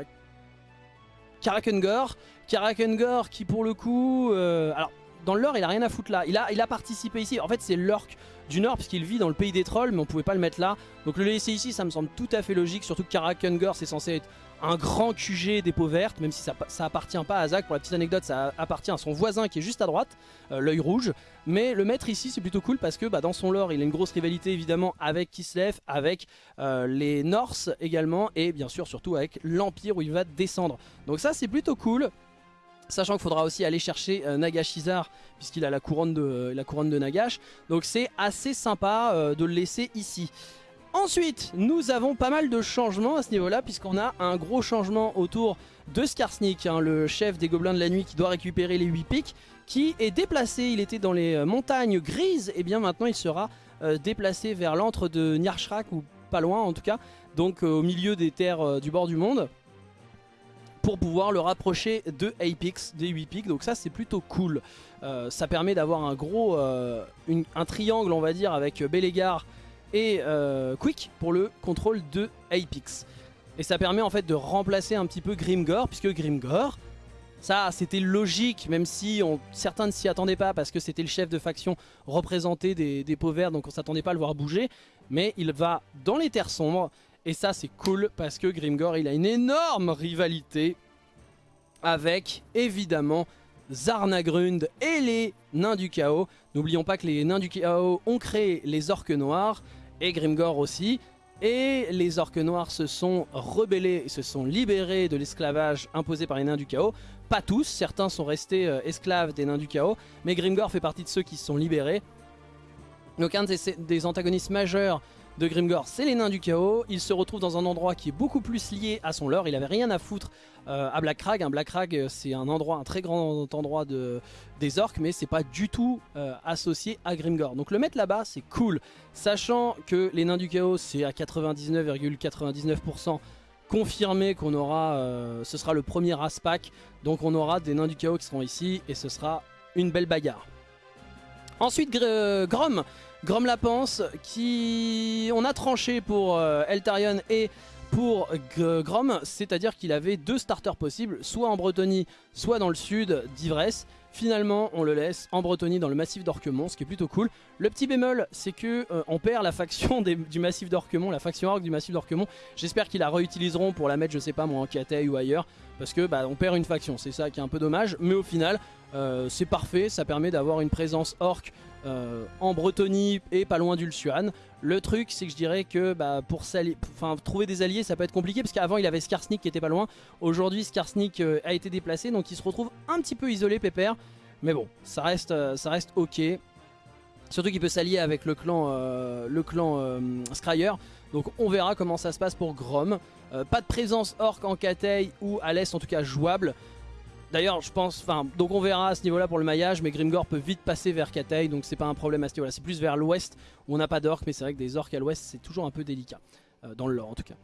Karakengor. Karakengor qui pour le coup... Euh, alors, dans l'or, il a rien à foutre là. Il a, il a participé ici. En fait, c'est l'orc du Nord, puisqu'il vit dans le pays des trolls, mais on pouvait pas le mettre là. Donc le laisser ici, ça me semble tout à fait logique, surtout que Karakengor, c'est censé être un grand QG des peaux vertes, même si ça, ça appartient pas à Zach. Pour la petite anecdote, ça appartient à son voisin qui est juste à droite, euh, l'œil rouge. Mais le mettre ici, c'est plutôt cool parce que bah, dans son lore, il a une grosse rivalité évidemment avec Kislev, avec euh, les Norse également, et bien sûr surtout avec l'Empire où il va descendre. Donc ça, c'est plutôt cool. Sachant qu'il faudra aussi aller chercher euh, Nagashizar puisqu'il a la couronne, de, la couronne de Nagash. Donc c'est assez sympa euh, de le laisser ici. Ensuite, nous avons pas mal de changements à ce niveau-là puisqu'on a un gros changement autour de Skarsnik, hein, le chef des gobelins de la nuit qui doit récupérer les 8 pics, qui est déplacé, il était dans les euh, montagnes grises, et bien maintenant il sera déplacé vers l'antre de Nyarshrak, ou pas loin en tout cas, donc au milieu des terres du bord du monde pour pouvoir le rapprocher de Apex, des 8 pics. Donc ça c'est plutôt cool. Euh, ça permet d'avoir un gros euh, un triangle on va dire avec Belegar et euh, Quick pour le contrôle de Apex. Et ça permet en fait de remplacer un petit peu Grimgor puisque Grimgor ça c'était logique même si certains ne s'y attendaient pas parce que c'était le chef de faction représenté des, des donc on s'attendait pas à le voir bouger. Mais il va dans les terres sombres et ça c'est cool parce que Grimgor il a une énorme rivalité avec évidemment Zarnagrund et les Nains du Chaos. N'oublions pas que les Nains du Chaos ont créé les Orques Noirs et Grimgor aussi. Et les Orques Noirs se sont rebellés, se sont libérés de l'esclavage imposé par les Nains du Chaos. Pas tous, certains sont restés euh, esclaves des Nains du Chaos, mais Grimgor fait partie de ceux qui se sont libérés. Donc un des antagonistes majeurs de Grimgor, c'est les nains du chaos. Il se retrouve dans un endroit qui est beaucoup plus lié à son lore. Il avait rien à foutre euh, à Blackrag. Un Blackrag, euh, c'est un endroit, un très grand endroit de, des orques, mais c'est pas du tout euh, associé à Grimgor. Donc le mettre là-bas, c'est cool. Sachant que les nains du chaos, c'est à 99,99% confirmé qu'on aura, ce sera le premier Aspac. Donc on aura des nains du chaos qui seront ici et ce sera une belle bagarre. Ensuite, Grom Grom la pense, qui on a tranché pour euh, Eltarion et pour Grom, c'est-à-dire qu'il avait deux starters possibles, soit en Bretonie, soit dans le sud d'Ivresse. Finalement, on le laisse en Bretonie dans le massif d'Orquemont, ce qui est plutôt cool. Le petit bémol, c'est que euh, on perd la faction du massif d'Orquemont, la faction orc du massif d'Orquemont. J'espère qu'ils la réutiliseront pour la mettre, je sais pas moi, en Katei ou ailleurs, parce que bah, on perd une faction, c'est ça qui est un peu dommage. Mais au final, euh, c'est parfait, ça permet d'avoir une présence orc euh, en Bretonie et pas loin d'Ulsuan. Le truc c'est que je dirais que bah, pour trouver des alliés ça peut être compliqué parce qu'avant il avait Skarsnik qui était pas loin. Aujourd'hui Skarsnik euh, a été déplacé donc il se retrouve un petit peu isolé Pépère. Mais bon ça reste, ça reste ok. Surtout qu'il peut s'allier avec le clan, le clan Scryer. Donc on verra comment ça se passe pour Grom. pas de présence orc en Katei ou à l'est en tout cas jouable. D'ailleurs, je pense, enfin, donc on verra à ce niveau-là pour le maillage, mais Grimgor peut vite passer vers Katei, donc c'est pas un problème à ce niveau-là. C'est plus vers l'ouest où on n'a pas d'orques, mais c'est vrai que des orques à l'ouest, c'est toujours un peu délicat, euh, dans le lore en tout cas.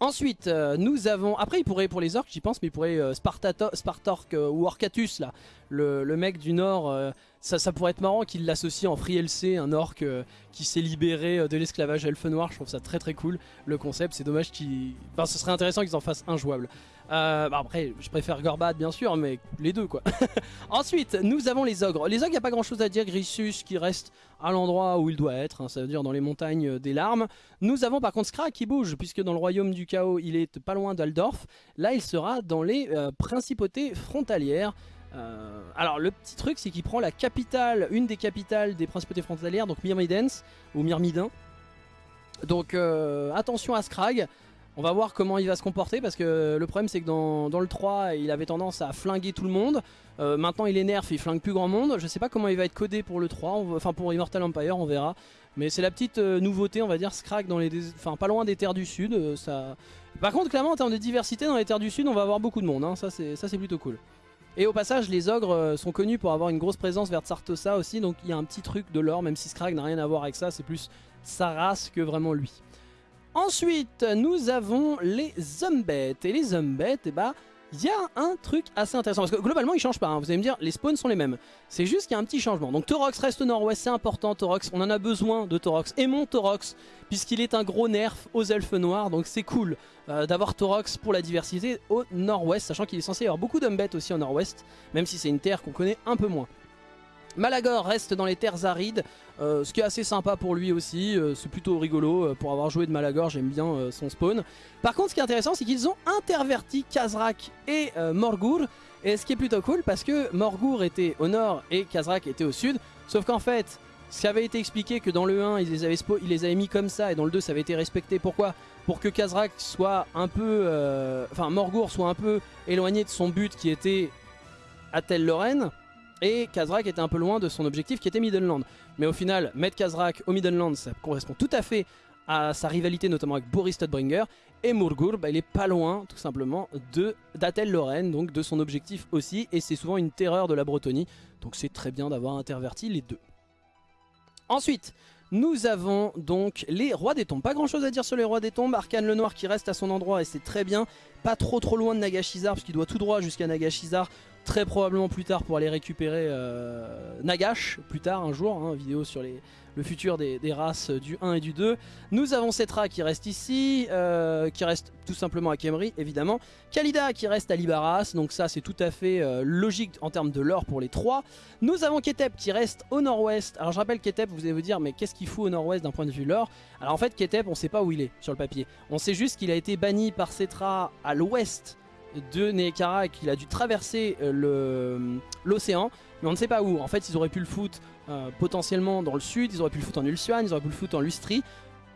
Ensuite, euh, nous avons... Après, il pourrait, pour les orques, j'y pense, mais il pourrait euh, Spartork ou Orcatus, là, le, mec du nord, ça, pourrait être marrant qu'il l'associe en free LC, un orc qui s'est libéré de l'esclavage elfe noir. Je trouve ça très très cool, le concept. C'est dommage qu'il... Enfin, ce serait intéressant qu'ils en fassent injouable. Euh, bah après, je préfère Gorbad bien sûr, mais les deux quoi. Ensuite, nous avons les ogres. Les ogres, il n'y a pas grand chose à dire. Grissus qui reste à l'endroit où il doit être, hein, ça veut dire dans les montagnes des larmes. Nous avons par contre Skra qui bouge, puisque dans le royaume du chaos, il est pas loin d'Aldorf. Là, il sera dans les euh, principautés frontalières. Euh, alors le petit truc c'est qu'il prend la capitale, une des capitales des principautés frontalières, donc Myrmidens ou Myrmidin. Donc attention à Skrag. On va voir comment il va se comporter parce que le problème c'est que dans, le 3 il avait tendance à flinguer tout le monde. Euh, maintenant il est nerf, il flingue plus grand monde. Je sais pas comment il va être codé pour le 3, enfin pour Immortal Empire on verra. Mais c'est la petite euh, nouveauté on va dire, Scrag dans les, enfin pas loin des terres du sud. Euh, ça... Par contre clairement en termes de diversité dans les terres du sud on va avoir beaucoup de monde, hein. ça c'est plutôt cool. Et au passage les ogres sont connus pour avoir une grosse présence vers Tsartosa aussi donc il y a un petit truc de l'or même si Scrag n'a rien à voir avec ça, c'est plus sa race que vraiment lui. Ensuite, nous avons les Zumbets. Et les Zumbets, eh bah, il y a un truc assez intéressant. Parce que globalement, ils changent pas. Hein. Vous allez me dire, les spawns sont les mêmes. C'est juste qu'il y a un petit changement. Donc Torox reste au nord-ouest, c'est important Torox. On en a besoin de Torox. Aimons Torox, puisqu'il est un gros nerf aux elfes noirs. Donc c'est cool euh, d'avoir Torox pour la diversité au nord-ouest. Sachant qu'il est censé y avoir beaucoup d'Umbets aussi au nord-ouest. Même si c'est une terre qu'on connaît un peu moins. Malagor reste dans les terres arides, euh, ce qui est assez sympa pour lui aussi, euh, c'est plutôt rigolo euh, pour avoir joué de Malagor, j'aime bien son spawn. Par contre ce qui est intéressant c'est qu'ils ont interverti Kazrak et Morgur, et ce qui est plutôt cool parce que Morgur était au nord et Kazrak était au sud, sauf qu'en fait ce qui avait été expliqué que dans le 1 ils les, avaient mis comme ça et dans le 2 ça avait été respecté, pourquoi? Pour que Kazrak soit un peu, enfin Morgour soit un peu éloigné de son but qui était Atel Lorraine et Kazrak était un peu loin de son objectif qui était Middenland. Mais au final, mettre Kazrak au Middenland, ça correspond tout à fait à sa rivalité notamment avec Boris Todbringer. Et Murgur, bah, il est pas loin tout simplement de d'Atel Lorraine, donc de son objectif aussi. Et c'est souvent une terreur de la Bretonie, donc c'est très bien d'avoir interverti les deux. Ensuite, nous avons donc les rois des tombes. Pas grand chose à dire sur les rois des tombes. Arkane le noir qui reste à son endroit et c'est très bien. Pas trop trop loin de Nagashizar parce qu'il doit tout droit jusqu'à Nagashizar. Très probablement plus tard pour aller récupérer euh, Nagash plus tard un jour. Hein, vidéo sur le futur des, races du 1 et du 2. Nous avons Cetra qui reste ici, euh, qui reste tout simplement à Kemri évidemment. Kalida qui reste à Libaras, donc ça c'est tout à fait euh, logique en termes de lore pour les trois. Nous avons Ketep qui reste au nord-ouest. Alors je rappelle Ketep, vous allez vous dire mais qu'est-ce qu'il fout au nord-ouest d'un point de vue lore? Alors en fait Ketep on sait pas où il est sur le papier. On sait juste qu'il a été banni par Cetra à l'ouest de Neekara et qu'il a dû traverser euh, l'océan mais on ne sait pas où. En fait, ils auraient pu le foutre euh, potentiellement dans le sud, ils auraient pu le foutre en Ulsuan, ils auraient pu le foutre en Lustri.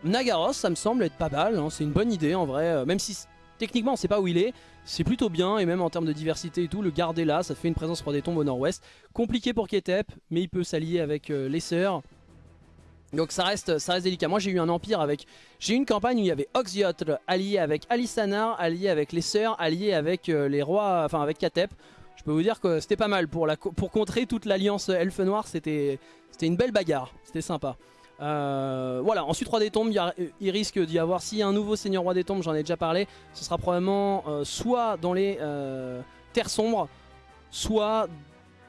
Nagaros, ça me semble être pas mal, hein. c'est une bonne idée en vrai, euh, même si techniquement on sait pas où il est, c'est plutôt bien, et même en termes de diversité et tout, le garder là, ça fait une présence roi des tombes au nord-ouest. Compliqué pour Ketep, mais il peut s'allier avec les sœurs. Donc ça reste, ça reste délicat. Moi j'ai eu un empire avec... J'ai eu une campagne où il y avait Oxyotl allié avec Alisanar, allié avec les sœurs, allié avec les rois, enfin avec Ketep je peux vous dire que c'était pas mal. Pour, la, pour contrer toute l'alliance elfe noire, c'était une belle bagarre. C'était sympa. Euh, voilà, ensuite Roi des Tombes, il, risque d'y avoir, s'il y a un nouveau Seigneur Roi des Tombes, j'en ai déjà parlé, ce sera probablement euh, soit dans les euh, Terres Sombres, soit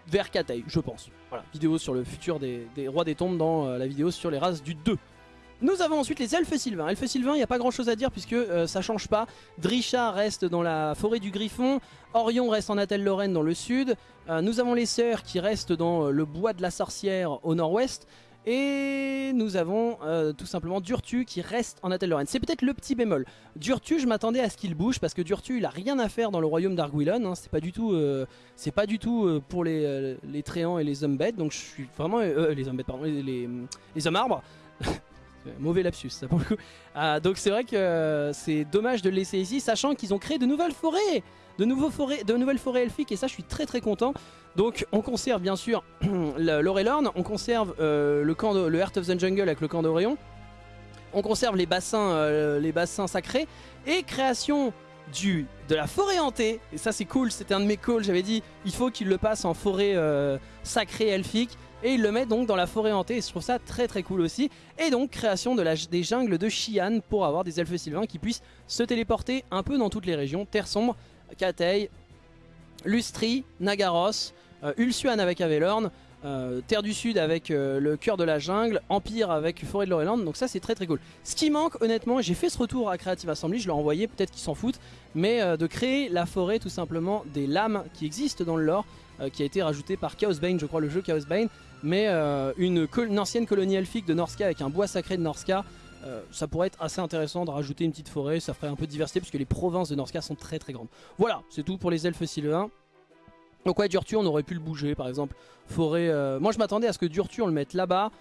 vers Katei, je pense. Voilà, vidéo sur le futur des, Rois des Tombes dans la vidéo sur les races du 2. Nous avons ensuite les elfes sylvains. Elfes sylvains, il n'y a pas grand chose à dire puisque euh, ça change pas. Drisha reste dans la forêt du Griffon. Orion reste en Atel-Lorraine dans le sud. Euh, nous avons les sœurs qui restent dans euh, le bois de la sorcière au nord-ouest. Et nous avons tout simplement Durtu qui reste en Atel-Lorraine. C'est peut-être le petit bémol. Durtu, je m'attendais à ce qu'il bouge parce que Durtu, il a rien à faire dans le royaume d'Arguilon. Hein. C'est pas du tout, c'est pas du tout pour les, les Tréants et les hommes bêtes. Donc je suis vraiment les hommes bêtes, pardon, les, les, hommes arbres. Mauvais lapsus, ça pour le coup. Ah, donc c'est vrai que euh, c'est dommage de le laisser ici, sachant qu'ils ont créé de nouvelles forêts de, nouvelles forêts elfiques, et ça je suis très très content. Donc on conserve bien sûr l'Orelorn, on conserve euh, le, camp de, le Heart of the Jungle avec le camp d'Orion, on conserve les bassins, euh, les bassins sacrés, et création du, de la forêt hantée, et ça c'est cool, c'était un de mes calls, j'avais dit il faut qu'il le passe en forêt sacrée elfique, et il le met donc dans la forêt hantée et je trouve ça très très cool aussi. Et donc création de la, des jungles de Xi'an pour avoir des elfes sylvains qui puissent se téléporter un peu dans toutes les régions. Terre Sombre, Katei, Lustri, Nagaros, euh, Ulsuan avec Avelorn, euh, Terre du Sud avec euh, le cœur de la jungle, Empire avec Forêt de Loreland, donc ça c'est très très cool. Ce qui manque honnêtement, j'ai fait ce retour à Creative Assembly, je l'ai envoyé, peut-être qu'ils s'en foutent, mais de créer la forêt tout simplement des lames qui existent dans le lore, qui a été rajouté par Chaosbane, je crois le jeu Chaosbane, mais une, ancienne colonie elfique de Norska avec un bois sacré de Norska, euh, ça pourrait être assez intéressant de rajouter une petite forêt, ça ferait un peu de diversité puisque les provinces de Norska sont très très grandes. Voilà, c'est tout pour les elfes sylvains. Donc ouais, Durtu, on aurait pu le bouger par exemple. Forêt, euh, moi je m'attendais à ce que Durtu on le mette là-bas,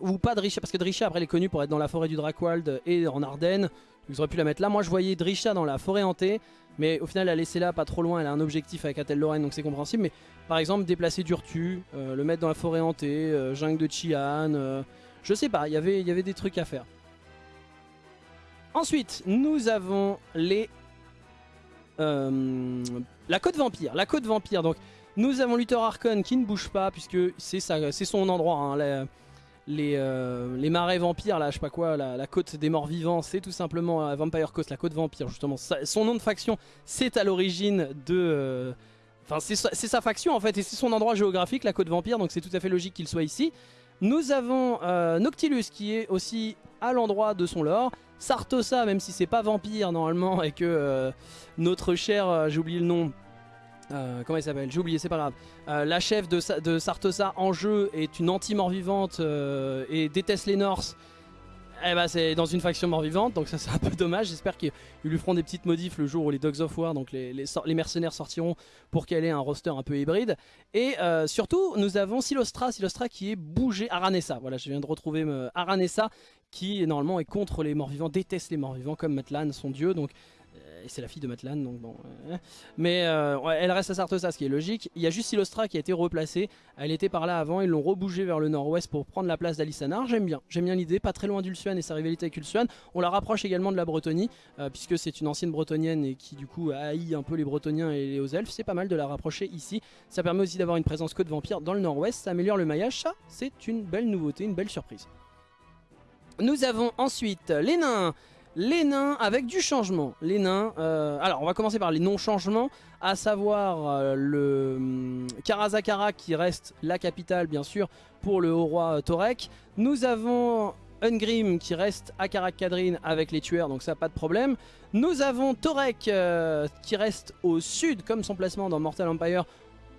ou pas Drisha, parce que Drisha après elle est connue pour être dans la forêt du Drakewald et en Ardennes, ils auraient pu la mettre là. Moi je voyais Drisha dans la forêt hantée, mais au final, la laisser là, pas trop loin, elle a un objectif avec Atel Lorraine, donc c'est compréhensible. Mais par exemple, déplacer Durtu, euh, le mettre dans la forêt hantée, euh, jungle de Chian, euh, je sais pas, il y avait des trucs à faire. Ensuite, nous avons les... la côte vampire. La côte vampire, donc nous avons Luther Archon qui ne bouge pas, puisque c'est son endroit. Hein, euh, les, marais vampires, là, je sais pas quoi, la, côte des morts vivants, c'est tout simplement euh, Vampire Coast, la côte vampire, justement. son nom de faction, c'est à l'origine de... Euh, enfin, c'est sa, faction en fait, et c'est son endroit géographique, la côte vampire, donc c'est tout à fait logique qu'il soit ici. Nous avons Noctilus qui est aussi à l'endroit de son lore. Sartosa, même si c'est pas vampire normalement, et que notre cher, j'ai oublié le nom, euh, comment elle s'appelle? J'ai oublié, c'est pas grave. Euh, la chef de, Sartosa en jeu est une anti-mort vivante euh, et déteste les Norse. Eh bah c'est dans une faction mort-vivante, donc ça c'est un peu dommage. J'espère qu'ils lui feront des petites modifs le jour où les Dogs of War, donc les, les, mercenaires sortiront pour qu'elle ait un roster un peu hybride. Et euh, surtout, nous avons Silostra, Silostra qui est bougé, Aranessa, voilà je viens de retrouver euh, Aranessa qui normalement est contre les morts-vivants, déteste les morts-vivants comme Matlan, son dieu, donc et c'est la fille de Matlan, donc bon. mais euh, elle reste à Sartosa, ce qui est logique. Il y a juste Silostra qui a été replacée. Elle était par là avant, ils l'ont rebougé vers le nord-ouest pour prendre la place d'Alisanar. J'aime bien, j'aime bien l'idée, pas très loin d'Ulsuan et sa rivalité avec Ulsuan. On la rapproche également de la Bretonie, euh, puisque c'est une ancienne bretonienne et qui du coup haït un peu les bretoniens et les hauts elfes. C'est pas mal de la rapprocher ici. Ça permet aussi d'avoir une présence côte vampire dans le nord-ouest, ça améliore le maillage, ça c'est une belle nouveauté, une belle surprise. Nous avons ensuite les nains les nains avec du changement. Les nains, euh, alors on va commencer par les non-changements, à savoir euh, le hum, qui reste la capitale bien sûr pour le haut roi euh, Torek. Nous avons Ungrim qui reste à Karak Kadrin avec les tueurs, donc ça pas de problème. Nous avons Torek qui reste au sud comme son placement dans Mortal Empire,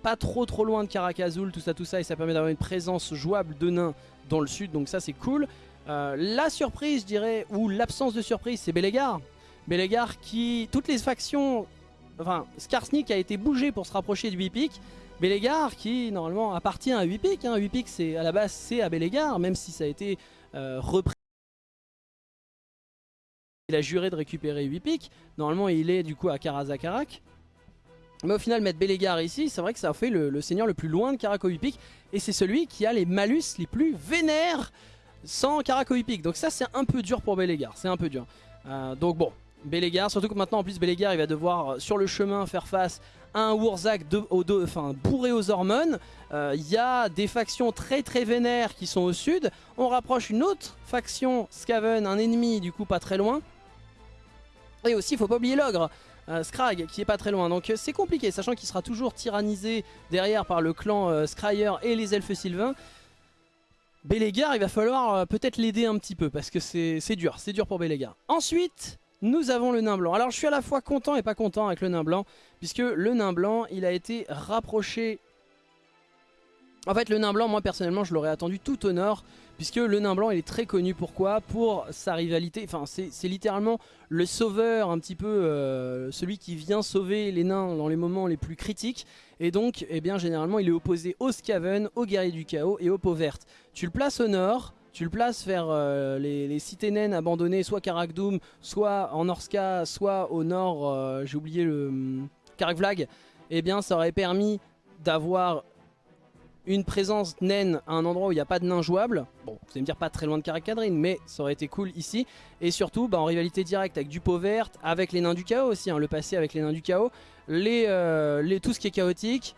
pas trop trop loin de Karak Azul, tout ça tout ça, et ça permet d'avoir une présence jouable de nains dans le sud, donc ça c'est cool. Euh, la surprise, je dirais, ou l'absence de surprise, c'est Belegar. Belegar qui, toutes les factions, enfin, Skarsnik a été bougé pour se rapprocher du Whipic. Belegar qui, normalement, appartient à Whipic. Hein. Whipic, c'est à la base, c'est à Belegar, même si ça a été euh, repris. Il a juré de récupérer Whipic. Normalement, il est du coup à Karazakarak. Mais au final, mettre Belegar ici, c'est vrai que ça fait le, seigneur le plus loin de Karako Whipic. Et c'est celui qui a les malus les plus vénères sans Karakoipik. Donc ça c'est un peu dur pour Belegar, c'est un peu dur. Euh, donc bon, Belegar, surtout que maintenant en plus Belegar il va devoir euh, sur le chemin faire face à un Wurzak de, enfin, bourré aux hormones. Euh, il y a des factions très très vénères qui sont au sud. On rapproche une autre faction, Skaven, un ennemi du coup pas très loin. Et aussi il faut pas oublier l'ogre. Scrag qui est pas très loin donc c'est compliqué sachant qu'il sera toujours tyrannisé derrière par le clan Scryer et les elfes sylvains Bélégar, il va falloir euh, peut-être l'aider un petit peu parce que c'est dur, c'est dur pour Bélégar. Ensuite, nous avons le nain blanc. Alors je suis à la fois content et pas content avec le nain blanc puisque le nain blanc, il a été rapproché en fait, le nain blanc, moi personnellement, je l'aurais attendu tout au nord, puisque le nain blanc, il est très connu. Pourquoi? Pour sa rivalité. Enfin, c'est littéralement le sauveur, un petit peu euh, celui qui vient sauver les nains dans les moments les plus critiques. Et donc, eh bien, généralement, il est opposé aux Skaven, aux guerriers du chaos et aux peaux vertes. Tu le places au nord. Tu le places vers euh, les, cités naines abandonnées, soit Karakdoum, soit en Orska, soit au nord, euh, j'ai oublié le hum, Karakvlag. Eh bien, ça aurait permis d'avoir une présence naine à un endroit où il n'y a pas de nain jouable. Bon, vous allez me dire pas très loin de Karakadrin, mais ça aurait été cool ici. Et surtout, bah, en rivalité directe avec du pot vert, avec les nains du chaos aussi, hein, le passé avec les nains du chaos, les, euh, tout ce qui est chaotique,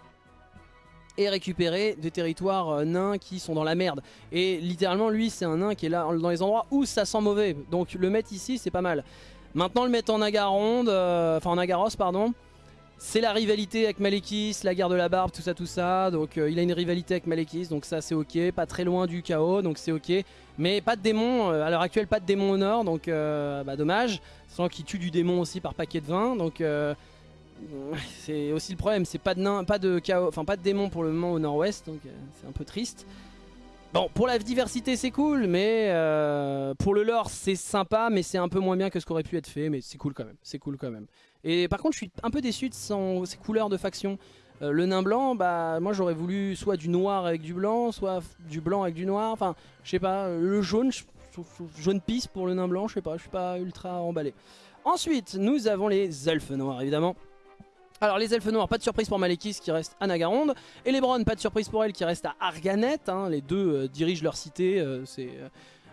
et récupérer des territoires euh, nains qui sont dans la merde. Et littéralement, lui, c'est un nain qui est là dans les endroits où ça sent mauvais. Donc le mettre ici, c'est pas mal. Maintenant, le mettre en Agaronde, euh, enfin en Agaros, pardon, c'est la rivalité avec Malekis, la guerre de la barbe, tout ça, tout ça. Donc euh, il a une rivalité avec Malekis, donc ça c'est ok. Pas très loin du chaos, donc c'est ok. Mais pas de démon, euh, à l'heure actuelle pas de démon au nord, donc euh, bah, dommage. Sans qu'il tue du démon aussi par paquet de vin, donc c'est aussi le problème. C'est pas de nain, pas de chaos, enfin pas de démon pour le moment au nord-ouest, donc c'est un peu triste. Bon, pour la diversité c'est cool, mais pour le lore c'est sympa, mais c'est un peu moins bien que ce qu'aurait pu être fait, mais c'est cool quand même, c'est cool quand même. Et par contre, je suis un peu déçu de son, couleurs de faction. Euh, le nain blanc, bah moi j'aurais voulu soit du noir avec du blanc, soit du blanc avec du noir. Enfin, je sais pas, le jaune, jaune pisse pour le nain blanc, je sais pas, je suis pas ultra emballé. Ensuite, nous avons les elfes noirs évidemment. Alors les elfes noirs, pas de surprise pour Malekis qui reste à Nagaronde. Et les Browns, pas de surprise pour elle qui reste à Arganet. Hein. Les deux euh, dirigent leur cité, euh, c'est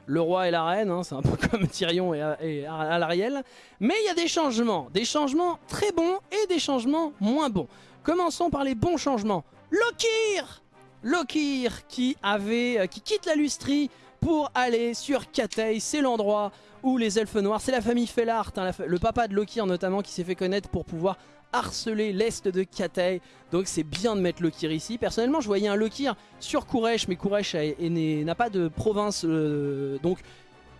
le roi et la reine, hein, c'est un peu comme Tyrion et, et Alariel. Mais il y a des changements, des changements très bons et des changements moins bons. Commençons par les bons changements. Lokir Lokir qui, avait, euh, qui quitte la lustrie pour aller sur Katei, c'est l'endroit où les elfes noirs, c'est la famille Fellart, hein, le papa de Lokir notamment qui s'est fait connaître pour pouvoir harceler l'est de Katei. Donc c'est bien de mettre Lokir ici. Personnellement, je voyais un Lokir sur Kuresh, mais Kuresh n'a pas de province. Euh, donc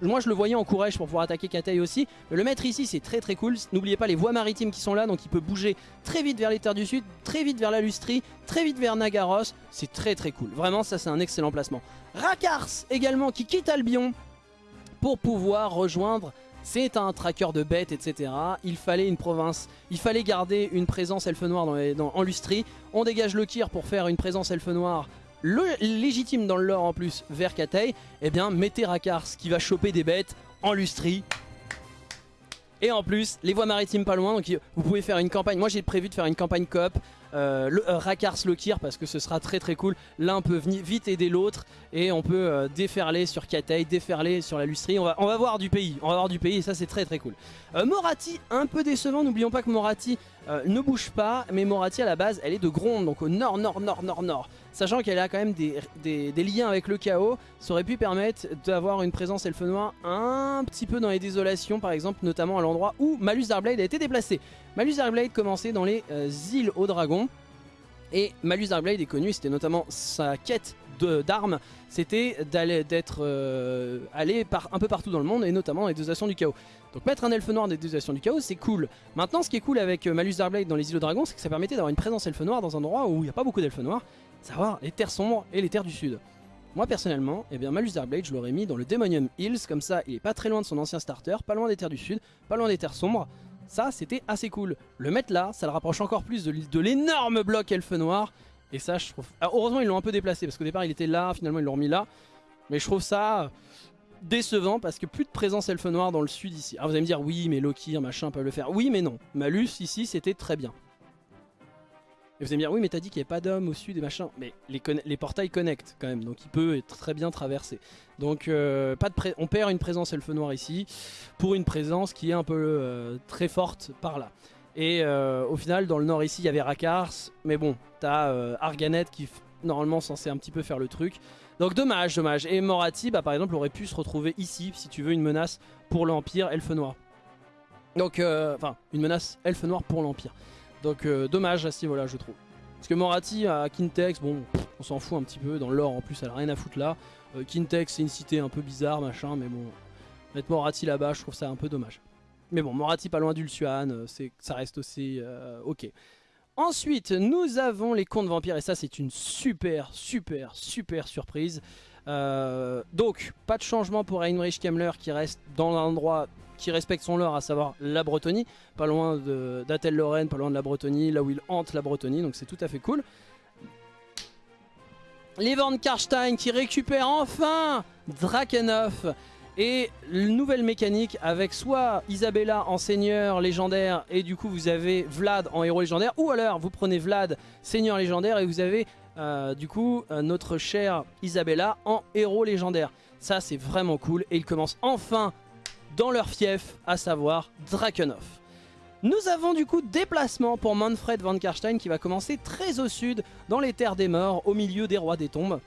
moi je le voyais en Kuresh pour pouvoir attaquer Katei aussi. Le mettre ici c'est très très cool. N'oubliez pas les voies maritimes qui sont là. Donc il peut bouger très vite vers les terres du sud, très vite vers la Lustrie, très vite vers Nagaros. C'est très très cool. Vraiment ça c'est un excellent placement. Rakars également qui quitte Albion pour pouvoir rejoindre c'est un tracker de bêtes, etc. Il fallait une province, il fallait garder une présence elfe noire dans en Lustrie. On dégage le Kir pour faire une présence elfe noire légitime dans le lore en plus vers Katei. Eh bien, mettez Rakars qui va choper des bêtes en Lustrie. Et en plus, les voies maritimes pas loin, donc vous pouvez faire une campagne. Moi j'ai prévu de faire une campagne coop euh, le, euh, Rakars Lokir parce que ce sera très très cool. L'un peut vite aider l'autre et on peut euh, déferler sur Katei, déferler sur la Lustrie. On va, voir du pays, on va voir du pays et ça c'est très très cool. Morati, un peu décevant, n'oublions pas que Morati ne bouge pas, mais Morati à la base elle est de Gronde, donc au nord, nord, nord, nord, nord. Sachant qu'elle a quand même des, liens avec le chaos, ça aurait pu permettre d'avoir une présence elfe noire un petit peu dans les désolations par exemple, notamment à l'endroit où Malus Darkblade a été déplacé. Malus Darkblade commençait dans les îles aux dragons. Et Malus Darkblade est connu, c'était notamment sa quête d'armes, c'était d'aller d'être euh, allé par, un peu partout dans le monde et notamment les désations du chaos. Donc mettre un elfe noir dans les désations du chaos, c'est cool. Maintenant, ce qui est cool avec euh, Malus Darkblade dans les îles dragons, c'est que ça permettait d'avoir une présence elfe noire dans un endroit où il n'y a pas beaucoup d'elfes noirs, savoir les terres sombres et les terres du sud. Moi personnellement, eh bien Malus Darkblade, je l'aurais mis dans le Demonium Hills, comme ça il est pas très loin de son ancien starter, pas loin des terres du sud, pas loin des terres sombres. Ça, c'était assez cool. Le mettre là, ça le rapproche encore plus de, l'énorme bloc elfe noir. Et ça, je trouve... Ah, heureusement, ils l'ont un peu déplacé, parce qu'au départ, il était là, finalement, ils l'ont remis là. Mais je trouve ça décevant, parce que plus de présence elfe noir dans le sud ici. Alors vous allez me dire, oui, mais Loki, machin, peuvent le faire. Oui, mais non. Malus, ici, c'était très bien. Et vous allez me dire, oui, mais t'as dit qu'il n'y avait pas d'hommes au sud et machin. Mais les, portails connectent quand même, donc il peut être très bien traversé. Donc euh, on perd une présence elfe noir ici, pour une présence qui est un peu euh, très forte par là. Et euh, au final, dans le nord ici, il y avait Rakars, mais bon, t'as Arganet qui normalement censé un petit peu faire le truc. Donc dommage, dommage. Et Morati, bah, par exemple, aurait pu se retrouver ici, si tu veux, une menace pour l'Empire Elfe Noir. Donc, enfin, une menace Elfe Noir pour l'Empire. Donc euh, dommage à ce je trouve. Parce que Morati à Kintex, bon, on s'en fout un petit peu. Dans l'or, en plus, elle a rien à foutre là. Euh, Kintex, c'est une cité un peu bizarre, machin, mais bon, mettre Morati là-bas, je trouve ça un peu dommage. Mais bon, Morati pas loin d'Ulsuan, euh, ça reste aussi ok. Ensuite, nous avons les contes vampires, et ça, c'est une super, super, super surprise. donc, pas de changement pour Heinrich Kemmler qui reste dans l'endroit qui respecte son lore, à savoir la Bretonie, pas loin d'Atel-Lorraine, pas loin de la Bretonie, là où il hante la Bretonie, donc c'est tout à fait cool. Les Van Karstein qui récupèrent enfin Drakenhof et nouvelle mécanique avec soit Isabella en seigneur légendaire et du coup vous avez Vlad en héros légendaire ou alors vous prenez Vlad seigneur légendaire et vous avez euh, du coup euh, notre chère Isabella en héros légendaire. Ça c'est vraiment cool et il commence enfin dans leur fief, à savoir Drakenhof. Nous avons du coup déplacement pour Manfred van Karstein qui va commencer très au sud, dans les terres des morts, au milieu des rois des tombes.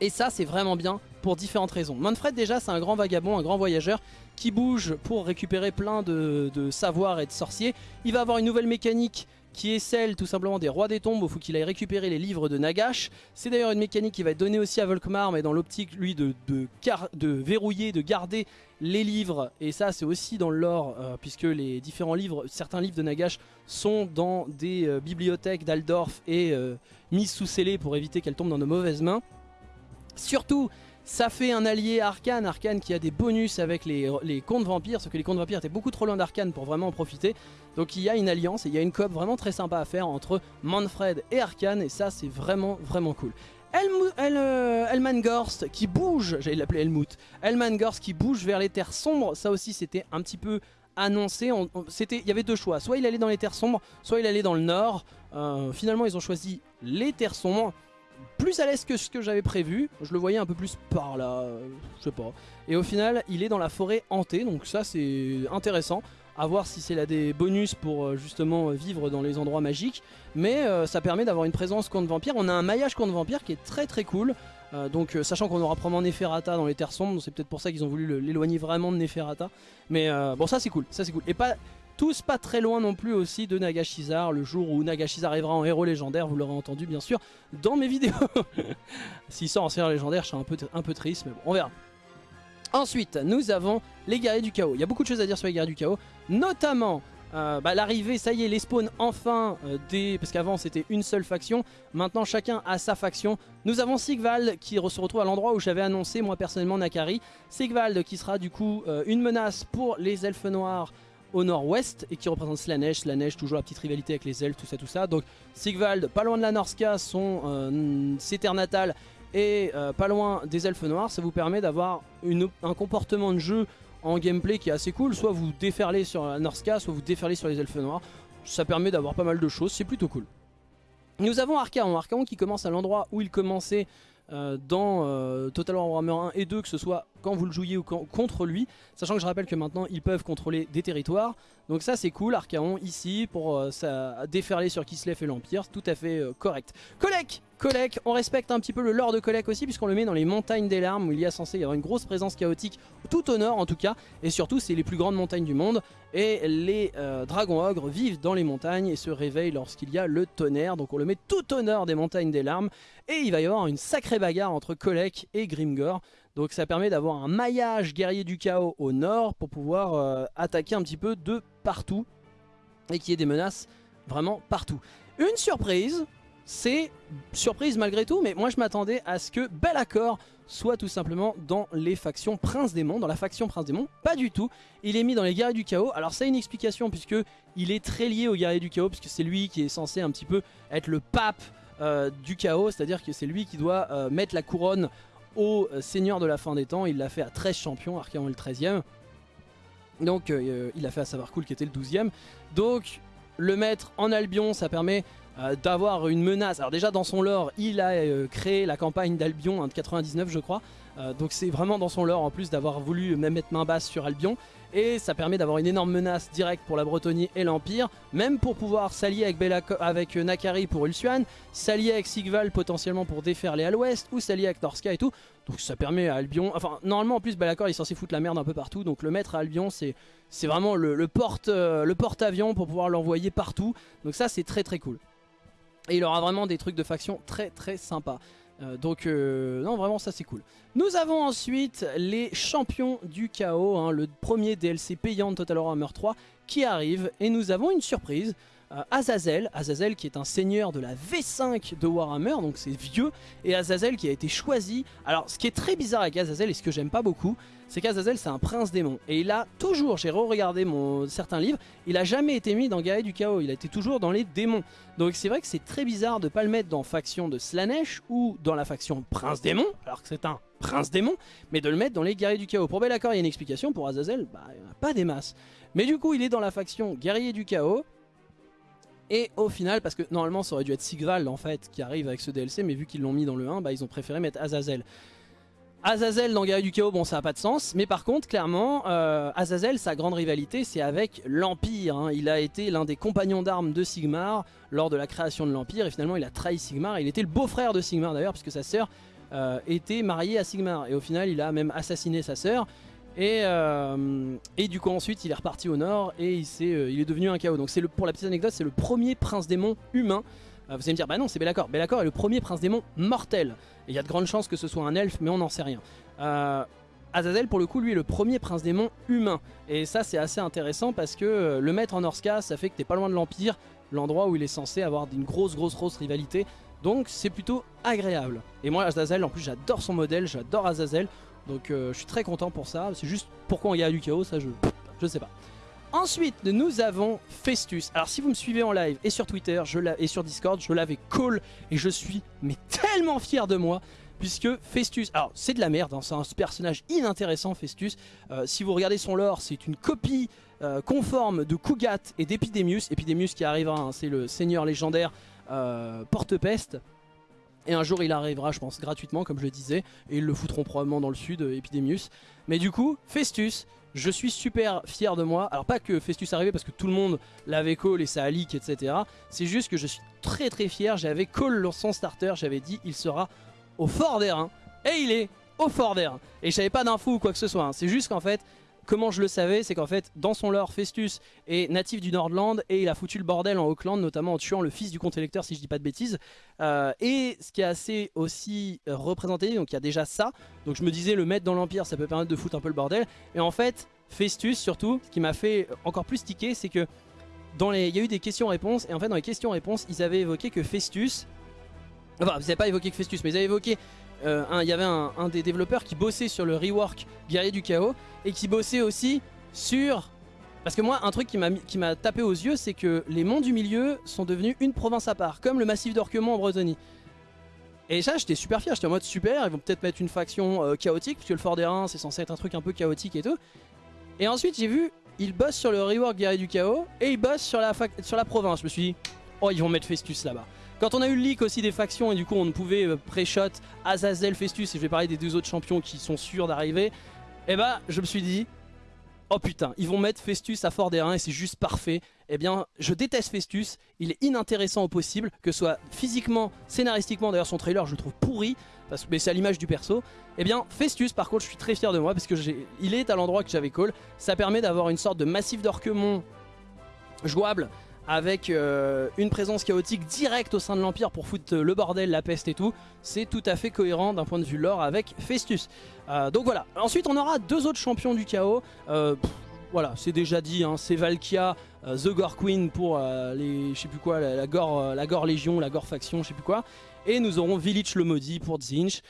Et ça c'est vraiment bien pour différentes raisons. Manfred déjà c'est un grand vagabond, un grand voyageur qui bouge pour récupérer plein de, de savoirs et de sorciers. Il va avoir une nouvelle mécanique qui est celle tout simplement des rois des tombes, il faut qu'il aille récupérer les livres de Nagash. C'est d'ailleurs une mécanique qui va être donnée aussi à Volkmar, mais dans l'optique lui de, verrouiller, de garder les livres, et ça c'est aussi dans le lore, euh, puisque les différents livres, certains livres de Nagash sont dans des euh, bibliothèques d'Aldorf et euh, mis sous scellé pour éviter qu'elles tombent dans de mauvaises mains. Surtout, ça fait un allié Arkane, Arkane qui a des bonus avec les, les contes vampires, sauf que les contes vampires étaient beaucoup trop loin d'Arkane pour vraiment en profiter. Donc il y a une alliance et il y a une coop vraiment très sympa à faire entre Manfred et Arkane et ça c'est vraiment vraiment cool. El, euh, qui bouge, j'allais l'appeler Elmut, Elmangorst qui bouge vers les terres sombres, ça aussi c'était un petit peu annoncé, il y avait deux choix, soit il allait dans les terres sombres, soit il allait dans le nord, euh, finalement ils ont choisi les terres sombres, plus à l'est que ce que j'avais prévu. Je le voyais un peu plus par là, euh, je sais pas. Et au final, il est dans la forêt hantée, donc ça c'est intéressant. À voir si c'est là des bonus pour euh, justement vivre dans les endroits magiques. Mais euh, ça permet d'avoir une présence contre vampire. On a un maillage contre vampire qui est très très cool. donc sachant qu'on aura probablement Neferata dans les terres sombres, c'est peut-être pour ça qu'ils ont voulu l'éloigner vraiment de Neferata. Mais bon ça c'est cool, ça c'est cool. Et pas tous pas très loin non plus aussi de Nagashizar, le jour où Nagashizar arrivera en héros légendaire, vous l'aurez entendu bien sûr dans mes vidéos. S'il sort en héros légendaire, je suis un peu, un peu triste, mais bon, on verra. Ensuite, nous avons les guerriers du chaos. Il y a beaucoup de choses à dire sur les guerriers du chaos, notamment bah, l'arrivée, ça y est, les spawns enfin des... Parce qu'avant c'était une seule faction, maintenant chacun a sa faction. Nous avons Sigvald qui se retrouve à l'endroit où j'avais annoncé moi personnellement Nakari. Sigvald qui sera du coup une menace pour les elfes noirs au nord-ouest et qui représente Slanesh. Slanesh, toujours la petite rivalité avec les elfes, tout ça, tout ça. Donc Sigvald, pas loin de la Norska, son, euh, ses et euh, pas loin des elfes noirs, ça vous permet d'avoir un comportement de jeu en gameplay qui est assez cool. Soit vous déferlez sur la Norska, soit vous déferlez sur les elfes noirs. Ça permet d'avoir pas mal de choses, c'est plutôt cool. Nous avons Archaon, Archaon qui commence à l'endroit où il commençait euh, dans euh, Total War Warhammer 1 et 2, que ce soit quand vous le jouiez ou contre lui, sachant que je rappelle que maintenant ils peuvent contrôler des territoires. Donc ça c'est cool, Archaon ici pour euh, déferler sur Kislev et l'Empire, tout à fait correct. Kolek Kolek, on respecte un petit peu le lore de Kolek aussi puisqu'on le met dans les montagnes des larmes où il y a censé y avoir une grosse présence chaotique tout au nord en tout cas et surtout c'est les plus grandes montagnes du monde et les dragons ogres vivent dans les montagnes et se réveillent lorsqu'il y a le tonnerre donc on le met tout au nord des montagnes des larmes et il va y avoir une sacrée bagarre entre Kolek et Grimgor. Donc ça permet d'avoir un maillage guerrier du chaos au nord pour pouvoir euh, attaquer un petit peu de partout. Et qu'il y ait des menaces vraiment partout. Une surprise, c'est surprise malgré tout, mais moi je m'attendais à ce que Accord soit tout simplement dans les factions Prince Démon, dans la faction Prince Démon, pas du tout. Il est mis dans les guerriers du chaos, alors ça a une explication puisque il est très lié aux guerriers du chaos, puisque c'est lui qui est censé un petit peu être le pape euh, du chaos, c'est-à-dire que c'est lui qui doit euh, mettre la couronne au euh, seigneur de la fin des temps. Il l'a fait à 13 champions, Archaon est le 13ème. Donc il a fait à savoir cool qui était le 12ème. Donc le mettre en Albion, ça permet d'avoir une menace. Alors déjà dans son lore, il a créé la campagne d'Albion en 99 je crois. Donc c'est vraiment dans son lore en plus d'avoir voulu même mettre main basse sur Albion et ça permet d'avoir une énorme menace directe pour la Bretonie et l'Empire, même pour pouvoir s'allier avec, avec euh, Nakari pour Ulsuan, s'allier avec Sigval potentiellement pour déferler à l'ouest, ou s'allier avec Norska et tout. Donc ça permet à Albion, enfin normalement en plus Belacor il est censé foutre la merde un peu partout, donc le mettre à Albion c'est vraiment le, le porte-avions porte pour pouvoir l'envoyer partout, donc ça c'est très très cool. Et il aura vraiment des trucs de faction très très sympas. Euh, donc euh, non vraiment ça c'est cool. Nous avons ensuite les champions du chaos, hein, le premier DLC payant de Total Warhammer 3 qui arrive et nous avons une surprise. Azazel, Azazel qui est un seigneur de la V5 de Warhammer, donc c'est vieux, et Azazel qui a été choisi. Alors ce qui est très bizarre avec Azazel et ce que j'aime pas beaucoup, c'est qu'Azazel c'est un prince démon. Et il a toujours, j'ai re-regardé certains livres, il a jamais été mis dans Guerrier du Chaos, il a été toujours dans les démons. Donc c'est vrai que c'est très bizarre de pas le mettre dans faction de Slanesh ou dans la faction prince démon, alors que c'est un prince démon, mais de le mettre dans les guerriers du chaos. Pour Belacor il y a une explication, pour Azazel, bah, il n'y en a pas des masses. Mais du coup il est dans la faction guerrier du chaos, et au final, parce que normalement ça aurait dû être Sigval en fait qui arrive avec ce DLC, mais vu qu'ils l'ont mis dans le 1, bah, ils ont préféré mettre Azazel. Azazel dans Guerrier du Chaos, bon ça n'a pas de sens, mais par contre clairement euh, Azazel sa grande rivalité c'est avec l'Empire, hein. il a été l'un des compagnons d'armes de Sigmar lors de la création de l'Empire et finalement il a trahi Sigmar, il était le beau-frère de Sigmar d'ailleurs puisque sa sœur euh, était mariée à Sigmar et au final il a même assassiné sa sœur et, euh, et, du coup ensuite il est reparti au nord et il, est, il est devenu un chaos. Donc le, pour la petite anecdote c'est le premier prince démon humain. vous allez me dire bah non c'est Belacor. Belacor est le premier prince démon mortel. Et il y a de grandes chances que ce soit un elfe, mais on n'en sait rien. Euh, Azazel, pour le coup, lui est le premier prince démon humain. Et ça, c'est assez intéressant parce que euh, le mettre en Orska, ça fait que t'es pas loin de l'Empire, l'endroit où il est censé avoir une grosse, grosse, grosse rivalité. Donc c'est plutôt agréable. Et moi, Azazel, en plus, j'adore son modèle, j'adore Azazel. Donc euh, je suis très content pour ça. C'est juste pourquoi on y a du chaos, ça je, je sais pas. Ensuite, nous avons Festus. Alors si vous me suivez en live et sur Twitter je et sur Discord, je l'avais call et je suis mais tellement fier de moi puisque Festus, alors c'est de la merde, hein, c'est un personnage inintéressant Festus, euh, si vous regardez son lore c'est une copie euh, conforme de Kugat et d'Epidemius, Epidemius qui arrivera, hein, c'est le seigneur légendaire euh, porte-peste, et un jour il arrivera je pense gratuitement comme je le disais, et ils le foutront probablement dans le sud, Epidemius, mais du coup Festus je suis super fier de moi. Alors pas que Festus arrivé parce que tout le monde l'avait call et ça a leak, etc. C'est juste que je suis très très fier. J'avais call son starter, j'avais dit il sera au fort d'air. Et il est au fort d'air. Et je savais pas d'infos ou quoi que ce soit. Hein. C'est juste qu'en fait, comment je le savais, c'est qu'en fait, dans son lore, Festus est natif du Nordland et il a foutu le bordel en Auckland, notamment en tuant le fils du comte électeur, si je dis pas de bêtises. Euh, et ce qui est assez aussi représenté, donc il y a déjà ça. Donc je me disais, le mettre dans l'Empire, ça peut permettre de foutre un peu le bordel. Et en fait, Festus, surtout, ce qui m'a fait encore plus tiquer, c'est que dans les, il y a eu des questions-réponses, et en fait dans les questions-réponses, ils avaient évoqué que Festus, enfin ils n'avaient pas évoqué que Festus, mais ils avaient évoqué, euh, il y avait un, des développeurs qui bossait sur le rework Guerrier du Chaos, et qui bossait aussi sur... Parce que moi, un truc qui m'a tapé aux yeux, c'est que les monts du milieu sont devenus une province à part, comme le massif d'Orquemont en Bretagne. Et ça, j'étais super fier, j'étais en mode super, ils vont peut-être mettre une faction euh, chaotique, puisque le Fort des Reins, c'est censé être un truc un peu chaotique et tout. Et ensuite, j'ai vu, ils bossent sur le rework Guerrier du Chaos, et ils bossent sur la, sur la province. Je me suis dit, oh, ils vont mettre Festus là-bas. Quand on a eu le leak aussi des factions, et du coup, on pouvait euh, pré-shot Azazel, Festus, et je vais parler des deux autres champions qui sont sûrs d'arriver, eh bah, je me suis dit, oh putain, ils vont mettre Festus à Fort des et c'est juste parfait. Eh bien, je déteste Festus, il est inintéressant au possible, que ce soit physiquement, scénaristiquement, d'ailleurs son trailer je le trouve pourri, parce que c'est à l'image du perso. Eh bien, Festus, par contre, je suis très fier de moi, parce que il est à l'endroit que j'avais call. Ça permet d'avoir une sorte de massif d'Orquemont jouable, avec euh, une présence chaotique directe au sein de l'Empire pour foutre le bordel, la peste et tout. C'est tout à fait cohérent d'un point de vue lore avec Festus. Euh, donc voilà. Ensuite, on aura deux autres champions du chaos. Euh, voilà, c'est déjà dit, hein. c'est Valkia, The Gore Queen pour les, je la, Gore, la Gore Légion, la Gore Faction, je sais plus quoi. Et nous aurons Village le Maudit pour Zinch.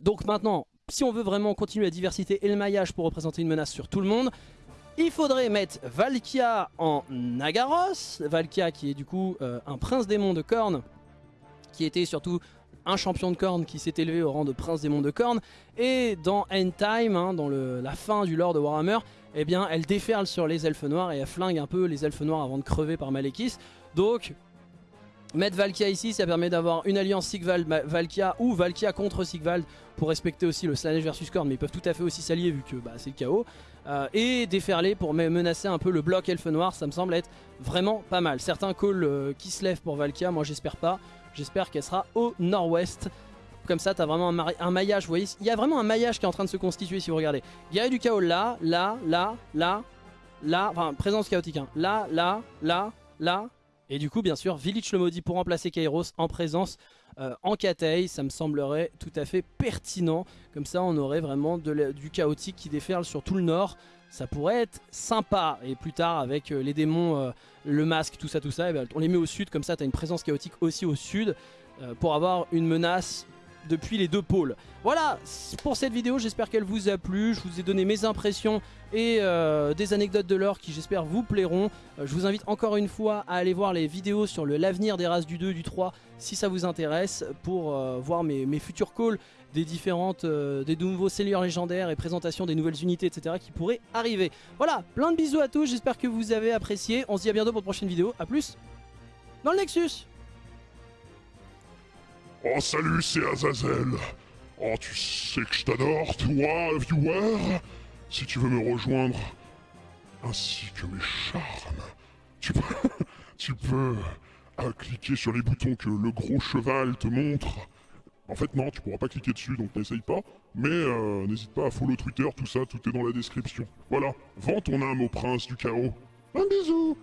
donc maintenant, si on veut vraiment continuer la diversité et le maillage pour représenter une menace sur tout le monde, il faudrait mettre Valkia en Nagaros. Valkia qui est du coup euh, un prince démon de corne, qui était surtout un champion de corne qui s'est élevé au rang de prince démon de corne. Et dans End Time, hein, dans la fin du lore de Warhammer, eh bien, elle déferle sur les elfes noirs et elle flingue un peu les elfes noirs avant de crever par Malekith. Donc, mettre Valkia ici, ça permet d'avoir une alliance Sigvald-Valkia ou Valkia contre Sigvald pour respecter aussi le Slanesh versus Korn, mais ils peuvent tout à fait aussi s'allier vu que bah, c'est le chaos. Euh, et déferler pour menacer un peu le bloc elfe noir, ça me semble être vraiment pas mal. Certains calls euh, qui se lèvent pour Valkia, moi j'espère pas. J'espère qu'elle sera au nord-ouest. Comme ça, t'as vraiment un, maillage, voyez, il y a vraiment un maillage qui est en train de se constituer si vous regardez. Guerrier du chaos là, là, là, là, là, enfin présence chaotique, hein. là, là, là, là, et du coup, bien sûr, Village le maudit pour remplacer Kairos en présence euh, en Katei, ça me semblerait tout à fait pertinent. Comme ça, on aurait vraiment du chaotique qui déferle sur tout le nord. Ça pourrait être sympa. Et plus tard, avec euh, les démons, euh, le masque, tout ça, tout ça, eh ben, on les met au sud. Comme ça, tu as une présence chaotique aussi au sud pour avoir une menace depuis les deux pôles. Voilà pour cette vidéo, j'espère qu'elle vous a plu. Je vous ai donné mes impressions et euh, des anecdotes de l'or qui j'espère vous plairont. Euh, je vous invite encore une fois à aller voir les vidéos sur l'avenir des races du 2, du 3 si ça vous intéresse pour euh, voir mes, futurs calls des différentes, des nouveaux seigneurs légendaires et présentation des nouvelles unités etc qui pourraient arriver. Voilà, plein de bisous à tous, j'espère que vous avez apprécié. On se dit à bientôt pour de prochaine vidéo. A plus dans le Nexus Oh salut, c'est Azazel. Oh, tu sais que je t'adore, toi, viewer. Si tu veux me rejoindre, ainsi que mes charmes, tu peux, tu peux euh, cliquer sur les boutons que le gros cheval te montre. En fait, non, tu pourras pas cliquer dessus, donc n'essaye pas. Mais euh, n'hésite pas à follow Twitter, tout ça, tout est dans la description. Voilà, vends ton âme au prince du chaos. Un bisou